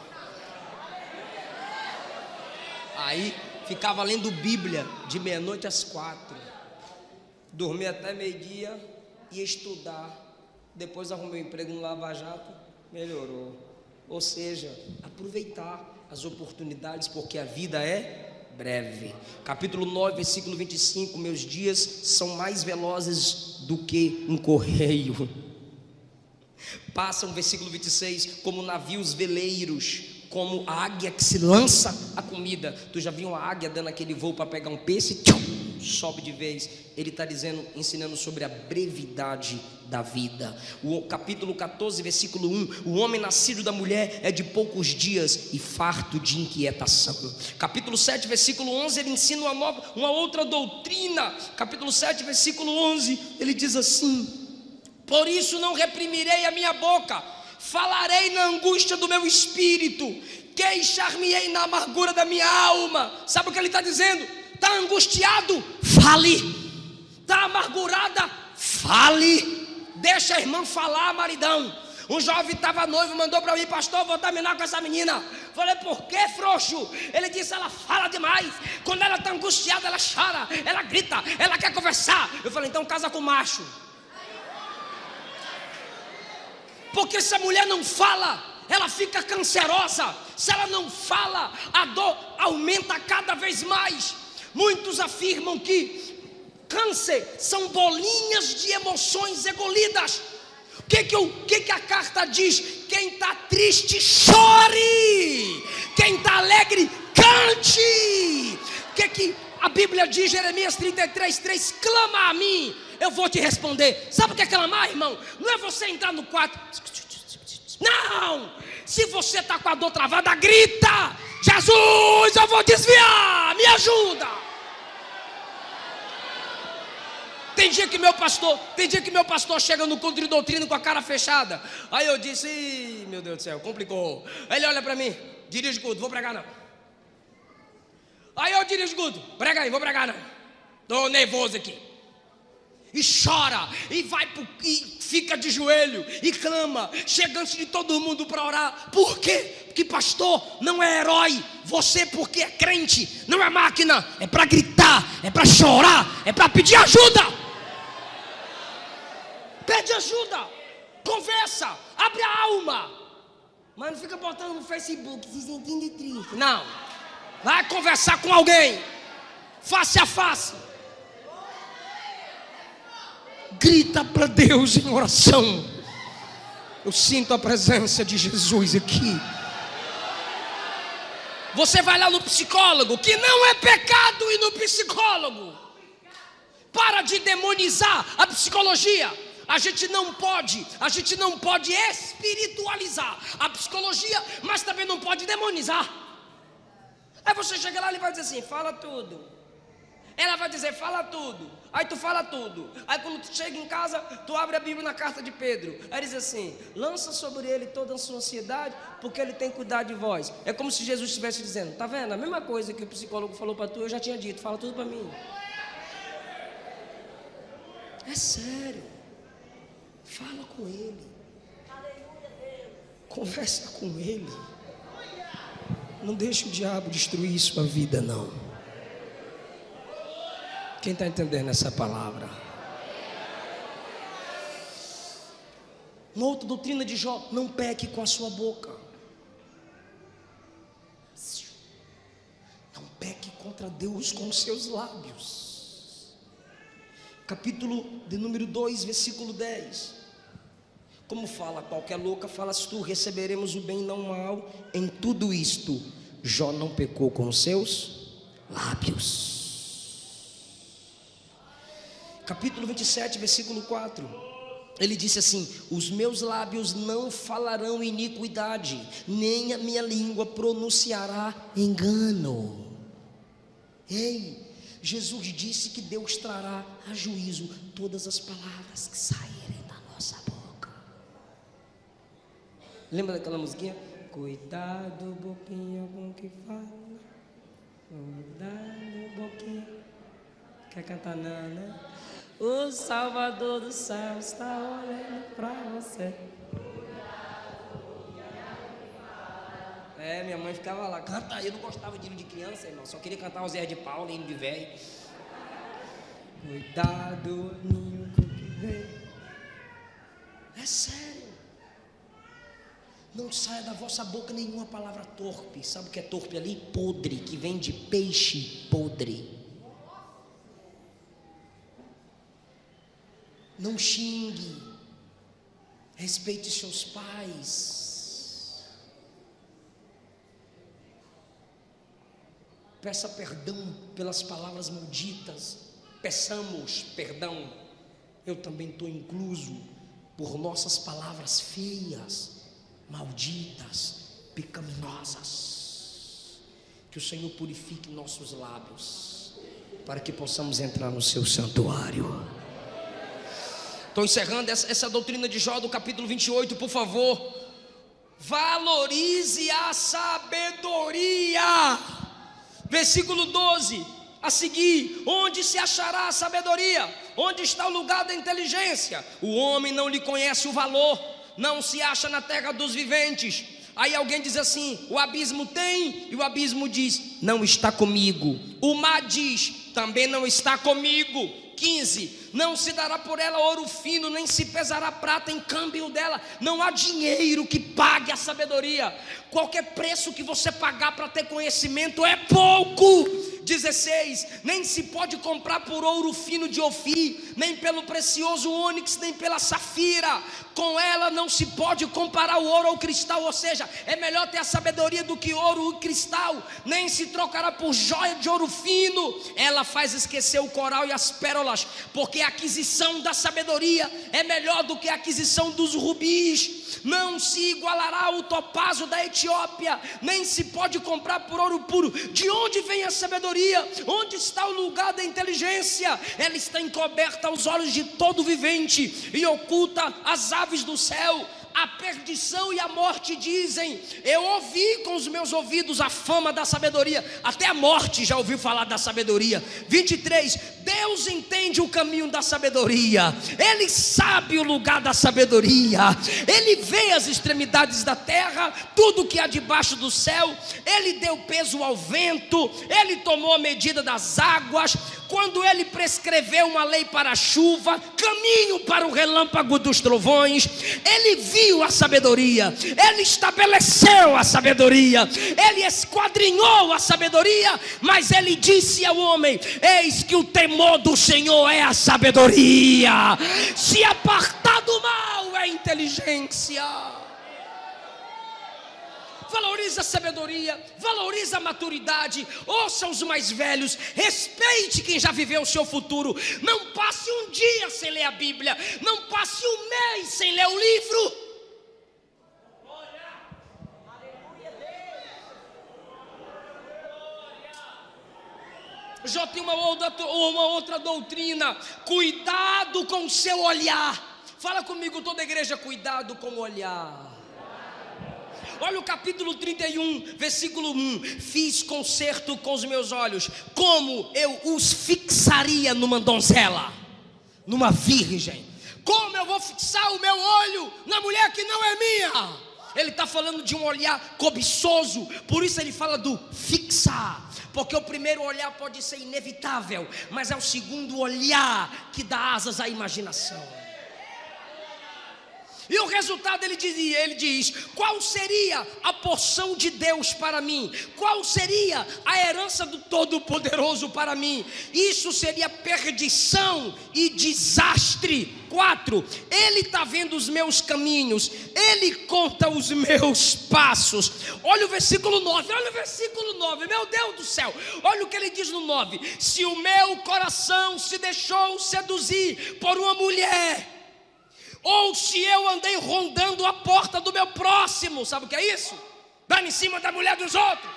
Aí ficava lendo Bíblia de meia-noite às quatro. Dormia até meio-dia, ia estudar. Depois arrumei um emprego no Lava Jato, melhorou. Ou seja, aproveitar as oportunidades, porque a vida é breve. Capítulo 9, versículo 25: Meus dias são mais velozes do que um correio. Passam, versículo 26, como navios veleiros, como a águia que se lança a comida. Tu já viu uma águia dando aquele voo para pegar um peixe? Tchum! Sobe de vez. Ele está dizendo, ensinando sobre a brevidade da vida. O capítulo 14, versículo 1: O homem nascido da mulher é de poucos dias e farto de inquietação. Capítulo 7, versículo 11, ele ensina uma, nova, uma outra doutrina. Capítulo 7, versículo 11, ele diz assim: Por isso não reprimirei a minha boca, falarei na angústia do meu espírito, queixar-me-ei na amargura da minha alma. Sabe o que ele está dizendo? Está angustiado? Fale. Está amargurada? Fale. Deixa a irmã falar, maridão. Um jovem estava noivo, mandou para mim, pastor, vou terminar com essa menina. Falei, por que, frouxo? Ele disse, ela fala demais. Quando ela está angustiada, ela chora, ela grita, ela quer conversar. Eu falei, então casa com macho. Porque se a mulher não fala, ela fica cancerosa. Se ela não fala, a dor aumenta cada vez mais. Muitos afirmam que câncer são bolinhas de emoções engolidas. O que, que, que, que a carta diz? Quem está triste, chore. Quem está alegre, cante. O que, que a Bíblia diz, Jeremias 33, 3? Clama a mim, eu vou te responder. Sabe o que é clamar, irmão? Não é você entrar no quarto. Não! Se você está com a dor travada, grita: Jesus, eu vou desviar, me ajuda. Tem dia que meu pastor, tem dia que meu pastor chega no culto de doutrina com a cara fechada. Aí eu disse, meu Deus do céu, complicou. Aí ele olha para mim, dirige culto, vou pregar não. Aí eu dirijo culto, prega aí, vou pregar não. Estou nervoso aqui. E chora, e vai pro, e fica de joelho, e clama, chega antes de todo mundo para orar. Por quê? Porque pastor não é herói. Você, porque é crente, não é máquina, é para gritar, é para chorar, é para pedir ajuda. Pede ajuda, conversa, abre a alma. Mas não fica botando no Facebook se sentindo triste. Não. Vai conversar com alguém, face a face. Grita para Deus em oração. Eu sinto a presença de Jesus aqui. Você vai lá no psicólogo, que não é pecado ir no psicólogo. Para de demonizar a psicologia. A gente não pode, a gente não pode espiritualizar a psicologia, mas também não pode demonizar. Aí você chega lá e vai dizer assim: fala tudo. Ela vai dizer, fala tudo. Aí tu fala tudo. Aí quando tu chega em casa, tu abre a Bíblia na carta de Pedro. Aí diz assim: lança sobre ele toda a sua ansiedade, porque ele tem cuidado de vós. É como se Jesus estivesse dizendo: tá vendo? A mesma coisa que o psicólogo falou para tu, eu já tinha dito, fala tudo para mim. É sério. Fala com Ele. Conversa com Ele. Não deixe o diabo destruir sua vida, não. Quem está entendendo essa palavra? Uma outra doutrina de Jó: não peque com a sua boca. Não peque contra Deus com os seus lábios. Capítulo de número 2, versículo 10. Como fala qualquer louca, falas tu, receberemos o bem não mal em tudo isto. Jó não pecou com os seus lábios. Capítulo 27, versículo 4. Ele disse assim: Os meus lábios não falarão iniquidade, nem a minha língua pronunciará engano. Ei, Jesus disse que Deus trará a juízo todas as palavras que saírem da nossa boca. Lembra daquela musiquinha? Cuidado, boquinha, com que fala. Cuidado, boquinha. Quer cantar não, né? O Salvador do céu está olhando para você. É, minha mãe ficava lá, canta eu não gostava de hino de criança, irmão, só queria cantar o Zé de Paulo, hino de velho. Cuidado, ninho com que vem. É sério. Não saia da vossa boca nenhuma palavra torpe. Sabe o que é torpe ali? Podre, que vem de peixe podre. Não xingue. Respeite seus pais. Peça perdão pelas palavras malditas. Peçamos perdão. Eu também estou incluso por nossas palavras feias malditas, pecaminosas. Que o Senhor purifique nossos lábios, para que possamos entrar no seu santuário. Estou encerrando essa, essa doutrina de Jó do capítulo 28, por favor. Valorize a sabedoria. Versículo 12. A seguir, onde se achará a sabedoria? Onde está o lugar da inteligência? O homem não lhe conhece o valor, não se acha na terra dos viventes. Aí alguém diz assim: o abismo tem, e o abismo diz: não está comigo. O mar diz: também não está comigo. 15: Não se dará por ela ouro fino, nem se pesará prata em câmbio dela. Não há dinheiro que pague a sabedoria. Qualquer preço que você pagar para ter conhecimento é pouco. 16: Nem se pode comprar por ouro fino de Ofir, nem pelo precioso ônix, nem pela safira. Com ela não se pode comparar o ouro ao cristal, ou seja, é melhor ter a sabedoria do que ouro e cristal. Nem se trocará por joia de ouro fino. Ela faz esquecer o coral e as pérolas, porque aquisição da sabedoria é melhor do que a aquisição dos rubis. Não se igualará o topazo da Etiópia, nem se pode comprar por ouro puro. De onde vem a sabedoria? Onde está o lugar da inteligência? Ela está encoberta aos olhos de todo vivente e oculta as aves do céu a perdição e a morte dizem: Eu ouvi com os meus ouvidos a fama da sabedoria, até a morte já ouviu falar da sabedoria. 23: Deus entende o caminho da sabedoria, Ele sabe o lugar da sabedoria, Ele vê as extremidades da terra, tudo que há debaixo do céu, Ele deu peso ao vento, Ele tomou a medida das águas, quando ele prescreveu uma lei para a chuva, caminho para o relâmpago dos trovões, ele viu a sabedoria, ele estabeleceu a sabedoria, ele esquadrinhou a sabedoria, mas ele disse ao homem: Eis que o temor do Senhor é a sabedoria, se apartar do mal é inteligência. Valorize a sabedoria, valorize a maturidade, ouça os mais velhos, respeite quem já viveu o seu futuro. Não passe um dia sem ler a Bíblia, não passe um mês sem ler o livro. Já tem uma outra, uma outra doutrina. Cuidado com o seu olhar. Fala comigo, toda igreja, cuidado com o olhar. Olha o capítulo 31, versículo 1: Fiz concerto com os meus olhos, como eu os fixaria numa donzela, numa virgem. Como eu vou fixar o meu olho na mulher que não é minha? Ele está falando de um olhar cobiçoso, por isso ele fala do fixar. Porque o primeiro olhar pode ser inevitável, mas é o segundo olhar que dá asas à imaginação. E o resultado ele dizia, ele diz: qual seria a porção de Deus para mim? Qual seria a herança do Todo-Poderoso para mim? Isso seria perdição e desastre. 4. Ele está vendo os meus caminhos, ele conta os meus passos. Olha o versículo 9, olha o versículo 9, meu Deus do céu, olha o que ele diz no 9: Se o meu coração se deixou seduzir por uma mulher, ou se eu andei rondando a porta do meu próximo, sabe o que é isso? Dando em cima da mulher dos outros,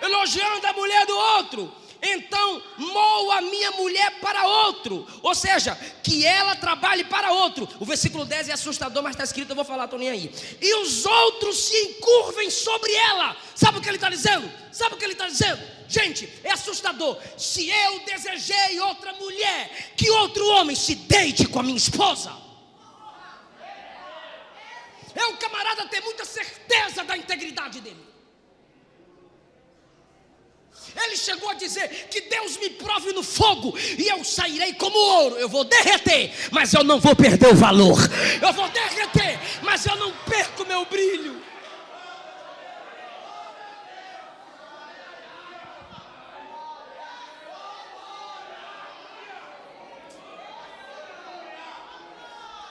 elogiando a mulher do outro. Então, moa a minha mulher para outro, ou seja, que ela trabalhe para outro. O versículo 10 é assustador, mas está escrito, eu vou falar, estou nem aí. E os outros se encurvem sobre ela. Sabe o que ele está dizendo? Sabe o que ele está dizendo? Gente, é assustador. Se eu desejei outra mulher, que outro homem se deite com a minha esposa. É o camarada ter muita certeza da integridade dele. Ele chegou a dizer que Deus me prove no fogo e eu sairei como ouro. Eu vou derreter, mas eu não vou perder o valor. Eu vou derreter, mas eu não perco meu brilho.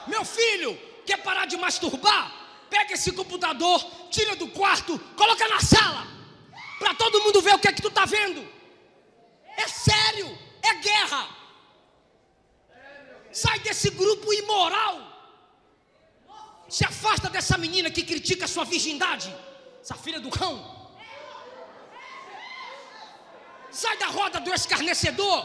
Meu filho, Quer parar de masturbar? Pega esse computador, tira do quarto, coloca na sala, para todo mundo ver o que é que tu está vendo. É sério, é guerra. Sai desse grupo imoral. Se afasta dessa menina que critica sua virgindade, essa filha do cão. Sai da roda do escarnecedor.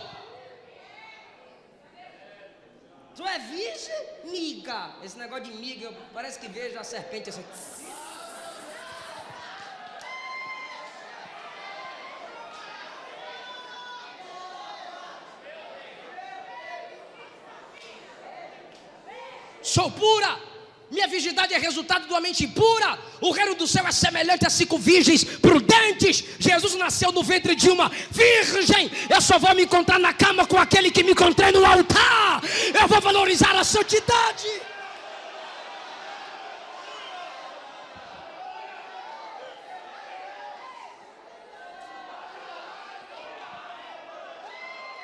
Tu é virgem? Miga. Esse negócio de miga, parece que vejo a serpente assim. Sou pura. Minha virgindade é resultado de uma mente pura. O reino do céu é semelhante a cinco virgens prudentes. Jesus nasceu no ventre de uma virgem. Eu só vou me encontrar na cama com aquele que me encontrei no altar. Eu vou valorizar a santidade.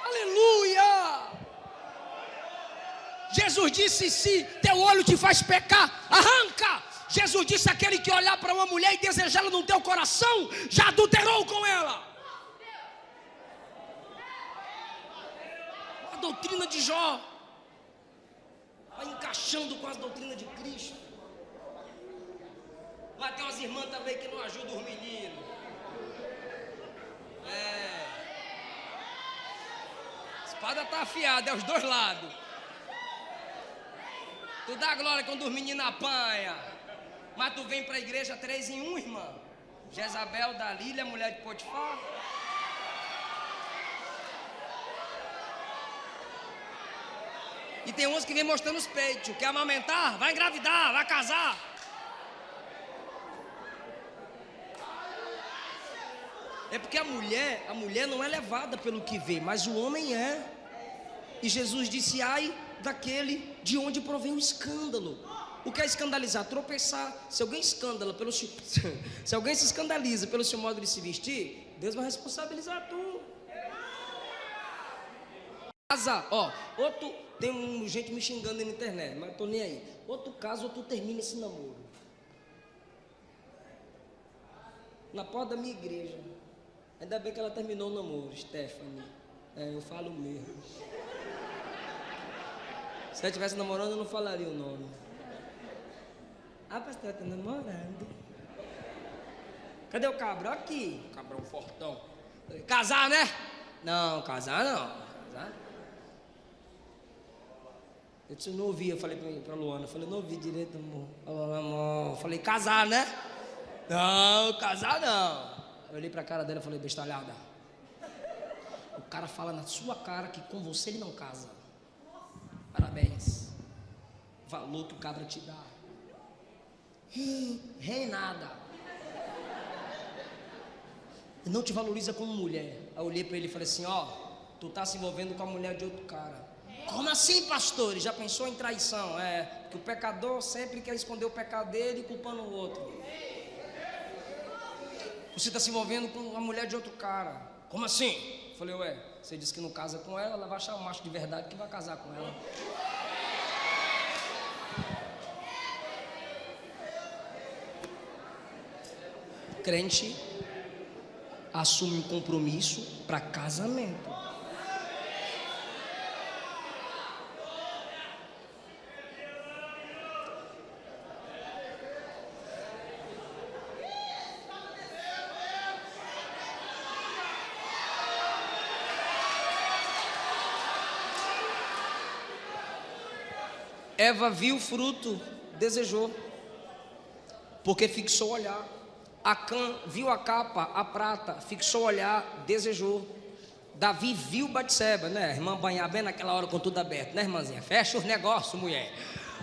Aleluia! Jesus disse: se teu olho te faz pecar, arranca. Jesus disse: aquele que olhar para uma mulher e desejá-la no teu coração, já adulterou com ela. A doutrina de Jó vai encaixando com as doutrinas de Cristo. Mas tem umas irmãs também que não ajudam os meninos. É. A espada está afiada, é os dois lados. Tu dá glória quando os meninos apanham. Mas tu vem para a igreja três em um, irmã. Jezabel, Dalília, mulher de Potifar. E tem uns que vem mostrando os peitos. Quer amamentar? Vai engravidar, vai casar. É porque a mulher, a mulher não é levada pelo que vê, mas o homem é. E Jesus disse: ai daquele de onde provém o escândalo. O que é escandalizar? Tropeçar. Se alguém escândala pelo se alguém se escandaliza pelo seu modo de se vestir, Deus vai responsabilizar tu. Casa, ó, outro tem um, gente me xingando na internet, mas tô nem aí. Outro caso, tu termina esse namoro. Na porta da minha igreja. Ainda bem que ela terminou o namoro, Stephanie. É, eu falo mesmo. Se ela estivesse namorando, eu não falaria o nome. Ah, pastor, tá namorando. Cadê o cabra? Aqui. Cabrão fortão. Casar, né? Não, casar não. Casar. Eu disse, eu não ouvi, eu falei pra, pra Luana, eu falei, não ouvi direito, amor. Falou, amor. Eu falei, casar, né? Não, casar não. Eu olhei pra cara dela e falei, bestalhada. O cara fala na sua cara que com você ele não casa. Parabéns. Valor que o cabra te dá. Rei nada. Não te valoriza como mulher. Aí eu olhei para ele e falei assim: Ó, tu tá se envolvendo com a mulher de outro cara. Como assim, pastor? Ele já pensou em traição? É, que o pecador sempre quer esconder o pecado dele culpando o outro. Você está se envolvendo com a mulher de outro cara. Como assim? Eu falei, ué, você disse que não casa com ela, ela vai achar um macho de verdade que vai casar com ela. Crente assume um compromisso para casamento. Eva viu o fruto, desejou, porque fixou o olhar. Acã viu a capa, a prata, fixou o olhar, desejou. Davi viu Batseba, né? Irmã banhar bem naquela hora com tudo aberto, né, irmãzinha? Fecha os negócios, mulher.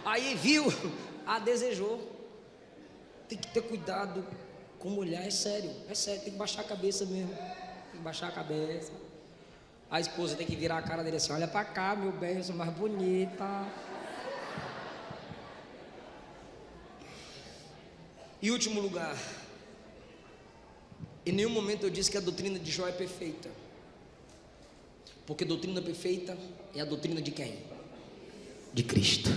Aí viu, a desejou. Tem que ter cuidado com mulher, é sério, é sério, tem que baixar a cabeça mesmo. Tem que baixar a cabeça. A esposa tem que virar a cara dele assim: olha pra cá, meu bem, eu sou mais bonita. E último lugar, em nenhum momento eu disse que a doutrina de Jó é perfeita. Porque doutrina perfeita é a doutrina de quem? De Cristo.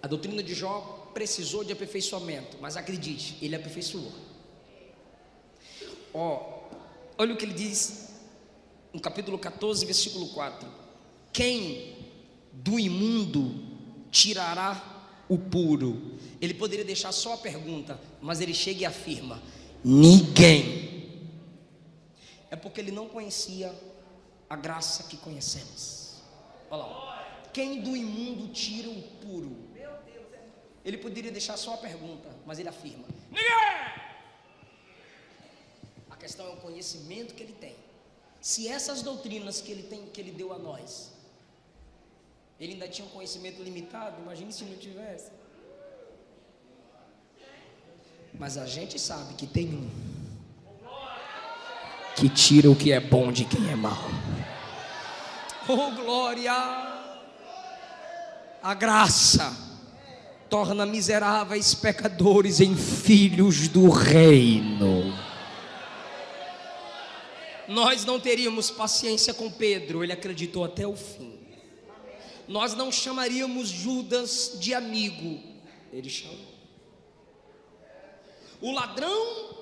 A doutrina de Jó precisou de aperfeiçoamento, mas acredite, ele aperfeiçoou. Ó, olha o que ele diz no capítulo 14, versículo 4: Quem do imundo tirará o puro. Ele poderia deixar só a pergunta, mas ele chega e afirma: ninguém. É porque ele não conhecia a graça que conhecemos. Olha lá. Quem do imundo tira o puro? Ele poderia deixar só a pergunta, mas ele afirma: Ninguém! A questão é o conhecimento que ele tem. Se essas doutrinas que ele tem, que ele deu a nós, ele ainda tinha um conhecimento limitado, imagine se não tivesse. Mas a gente sabe que tem um que tira o que é bom de quem é mau. Oh glória! A graça torna miseráveis pecadores em filhos do reino. Nós não teríamos paciência com Pedro, ele acreditou até o fim. Nós não chamaríamos Judas de amigo, ele chamou. O ladrão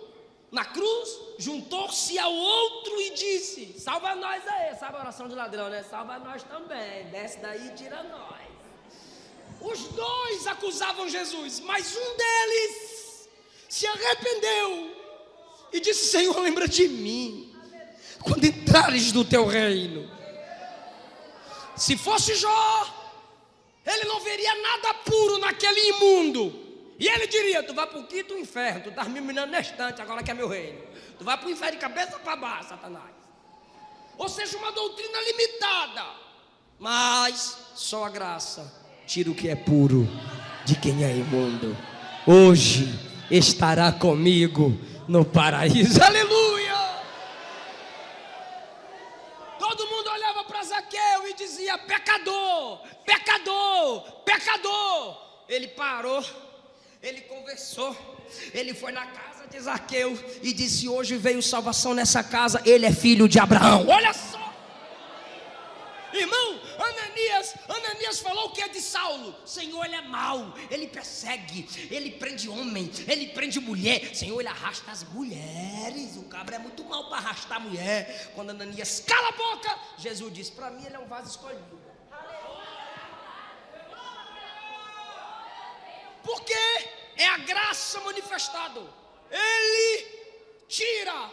na cruz juntou-se ao outro e disse: Salva nós aí, sabe a oração de ladrão, né? Salva nós também, desce daí e tira nós. Os dois acusavam Jesus, mas um deles se arrependeu e disse: Senhor, lembra de mim quando entrares no teu reino. Se fosse Jó, ele não veria nada puro naquele imundo. E ele diria: Tu vai para o quinto inferno, tu estás me minando na estante, agora que é meu reino. Tu vai para o inferno de cabeça para baixo, Satanás. Ou seja, uma doutrina limitada. Mas só a graça tira o que é puro de quem é imundo. Hoje estará comigo no paraíso. Aleluia! Todo mundo olhava para Zaqueu e dizia: pecador, pecador, pecador. Ele parou ele conversou, ele foi na casa de Zaqueu e disse: Hoje veio salvação nessa casa, ele é filho de Abraão. Olha só, irmão, Ananias, Ananias falou que é de Saulo. Senhor, ele é mau, ele persegue, ele prende homem, ele prende mulher. Senhor, ele arrasta as mulheres. O cabra é muito mau para arrastar mulher. Quando Ananias cala a boca, Jesus disse: Para mim, ele é um vaso escolhido. Porque é a graça manifestada. Ele tira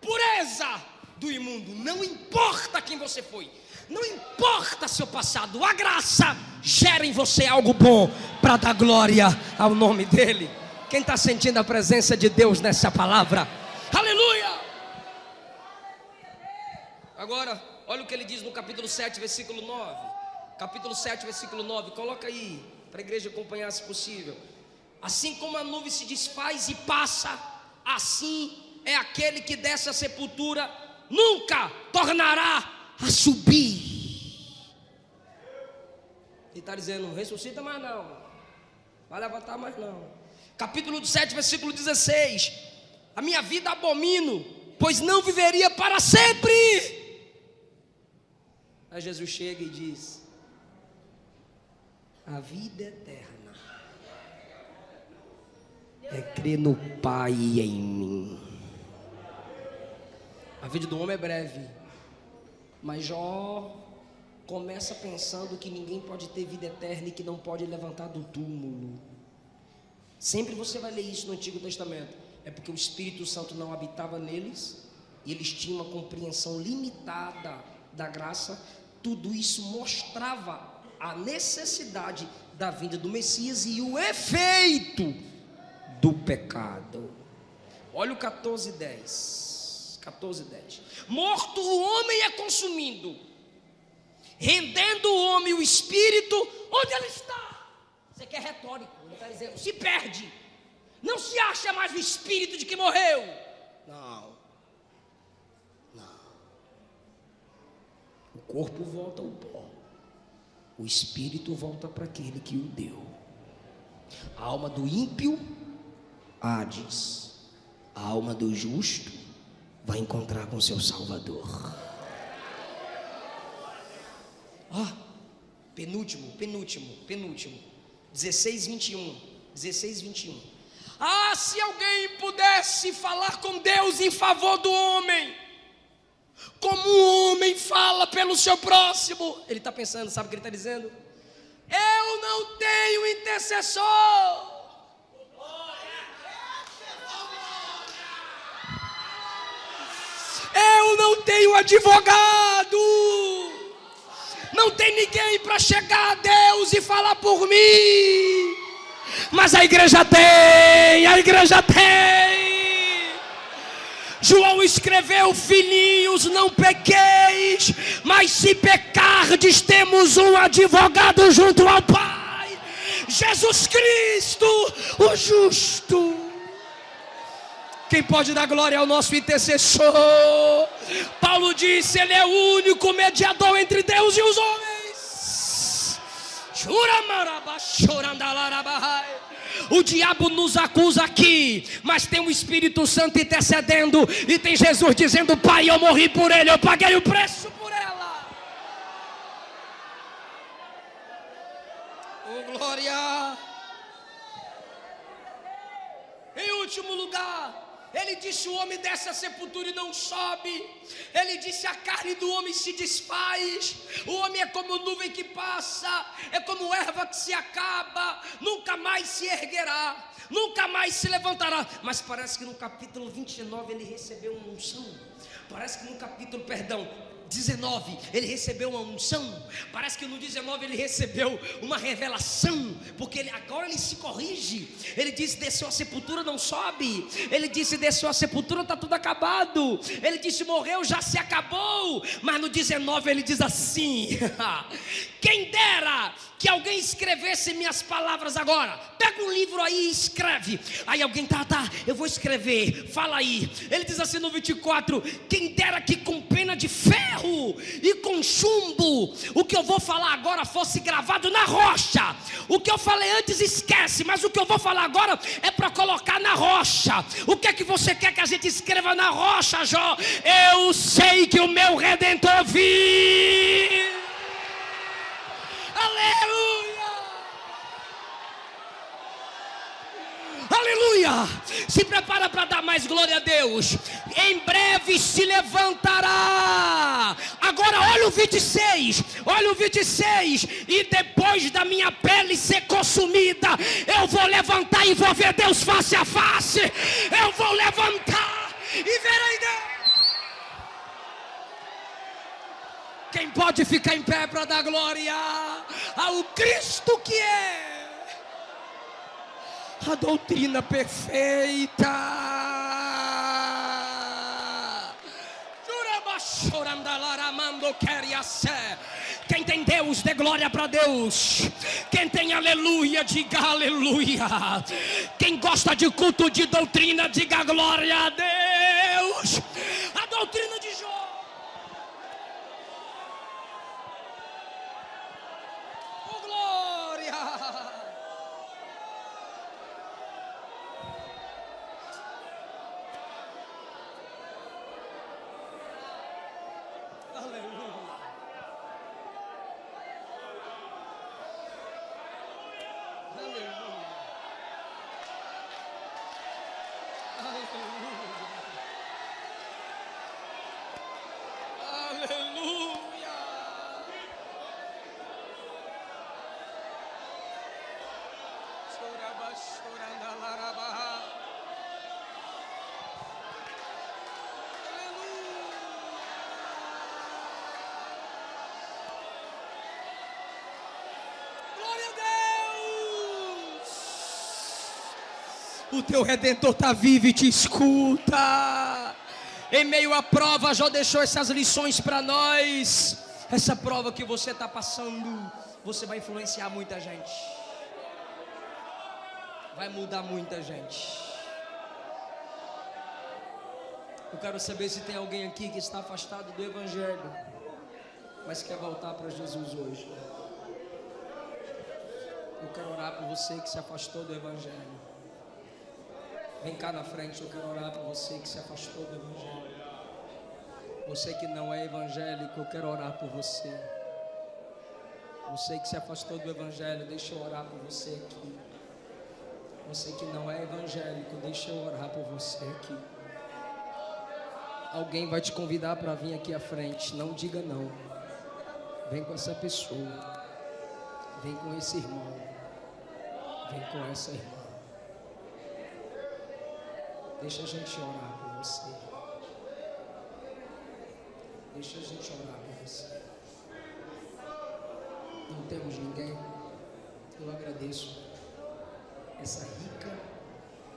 pureza do imundo. Não importa quem você foi. Não importa seu passado. A graça gera em você algo bom para dar glória ao nome dele. Quem está sentindo a presença de Deus nessa palavra? Aleluia! Agora, olha o que ele diz no capítulo 7, versículo 9. Capítulo 7, versículo 9. Coloca aí para a igreja acompanhar se possível. Assim como a nuvem se desfaz e passa, assim é aquele que dessa sepultura nunca tornará a subir. Ele está dizendo: ressuscita mais não, vai levantar mais não. Capítulo 7, versículo 16: A minha vida abomino, pois não viveria para sempre. Aí Jesus chega e diz: a vida eterna é crer no Pai em mim. A vida do homem é breve, mas Jó começa pensando que ninguém pode ter vida eterna e que não pode levantar do túmulo. Sempre você vai ler isso no Antigo Testamento. É porque o Espírito Santo não habitava neles e eles tinham uma compreensão limitada da graça. Tudo isso mostrava a necessidade da vinda do Messias e o efeito do pecado. Olha o 14, 10. 14, 10. Morto o homem é consumindo, rendendo o homem o espírito, onde ele está? Você quer retórico, ele está dizendo, se perde, não se acha mais o espírito de que morreu. Não, não. O corpo volta ao pó o espírito volta para aquele que o deu. A alma do ímpio, Hades. A alma do justo vai encontrar com seu Salvador. Ó, penúltimo, penúltimo, penúltimo. 16, 21. 16, 21. Ah, se alguém pudesse falar com Deus em favor do homem como um homem fala pelo seu próximo. Ele está pensando, sabe o que ele está dizendo? Eu não tenho intercessor. Eu não tenho advogado. Não tem ninguém para chegar a Deus e falar por mim. Mas a igreja tem, a igreja tem. João escreveu: Filhinhos, não pequeis, mas se pecardes, temos um advogado junto ao Pai, Jesus Cristo, o justo. Quem pode dar glória ao nosso intercessor? Paulo disse: Ele é o único mediador entre Deus e os homens. O diabo nos acusa aqui, mas tem o Espírito Santo intercedendo, e tem Jesus dizendo: Pai, eu morri por ele, eu paguei o preço por ela. Oh, glória! Em último lugar, ele disse: O homem dessa sepultura e não sobe. Ele disse: A carne do homem se desfaz. O homem é como nuvem que passa, é como erva que se acaba, nunca mais se erguerá, nunca mais se levantará. Mas parece que no capítulo 29 ele recebeu uma unção. Parece que no capítulo, perdão, 19 ele recebeu uma unção. Parece que no 19 ele recebeu uma revelação, porque ele, agora ele se corrige. Ele disse: desceu a sepultura, não sobe. Ele disse: desceu a sepultura, está tudo acabado. Ele disse: morreu, já se acabou. Mas no 19 ele diz assim: quem dera que alguém escrevesse minhas palavras agora. Pega um livro aí e escreve. Aí alguém, tá, tá, eu vou escrever. Fala aí. Ele diz assim no 24: Quem dera que com pena de ferro e com chumbo, o que eu vou falar agora fosse gravado na rocha. O que eu falei antes esquece, mas o que eu vou falar agora é para colocar na rocha. O que é que você quer que a gente escreva na rocha, Jó? Eu sei que o meu redentor vive. Aleluia! Se prepara para dar mais glória a Deus. Em breve se levantará. Agora olha o 26. Olha o 26. E depois da minha pele ser consumida, eu vou levantar e vou ver Deus face a face. Eu vou levantar e verei Deus. Quem pode ficar em pé para dar glória ao Cristo que é a doutrina perfeita. Quem tem Deus, dê glória para Deus. Quem tem aleluia, diga aleluia. Quem gosta de culto de doutrina, diga glória a Deus. A doutrina de Jó. O teu redentor está vivo e te escuta. Em meio à prova, já deixou essas lições para nós. Essa prova que você está passando, você vai influenciar muita gente. Vai mudar muita gente. Eu quero saber se tem alguém aqui que está afastado do Evangelho, mas quer voltar para Jesus hoje. Eu quero orar por você que se afastou do Evangelho. Vem cá na frente, eu quero orar por você que se afastou do Evangelho. Você que não é evangélico, eu quero orar por você. Você que se afastou do Evangelho, deixa eu orar por você aqui. Você que não é evangélico, deixa eu orar por você aqui. Alguém vai te convidar para vir aqui à frente. Não diga não. Vem com essa pessoa. Vem com esse irmão. Vem com essa irmã. Deixa a gente orar por você. Deixa a gente orar por você. Não temos ninguém. Eu agradeço essa rica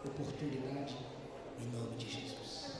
oportunidade em nome de Jesus.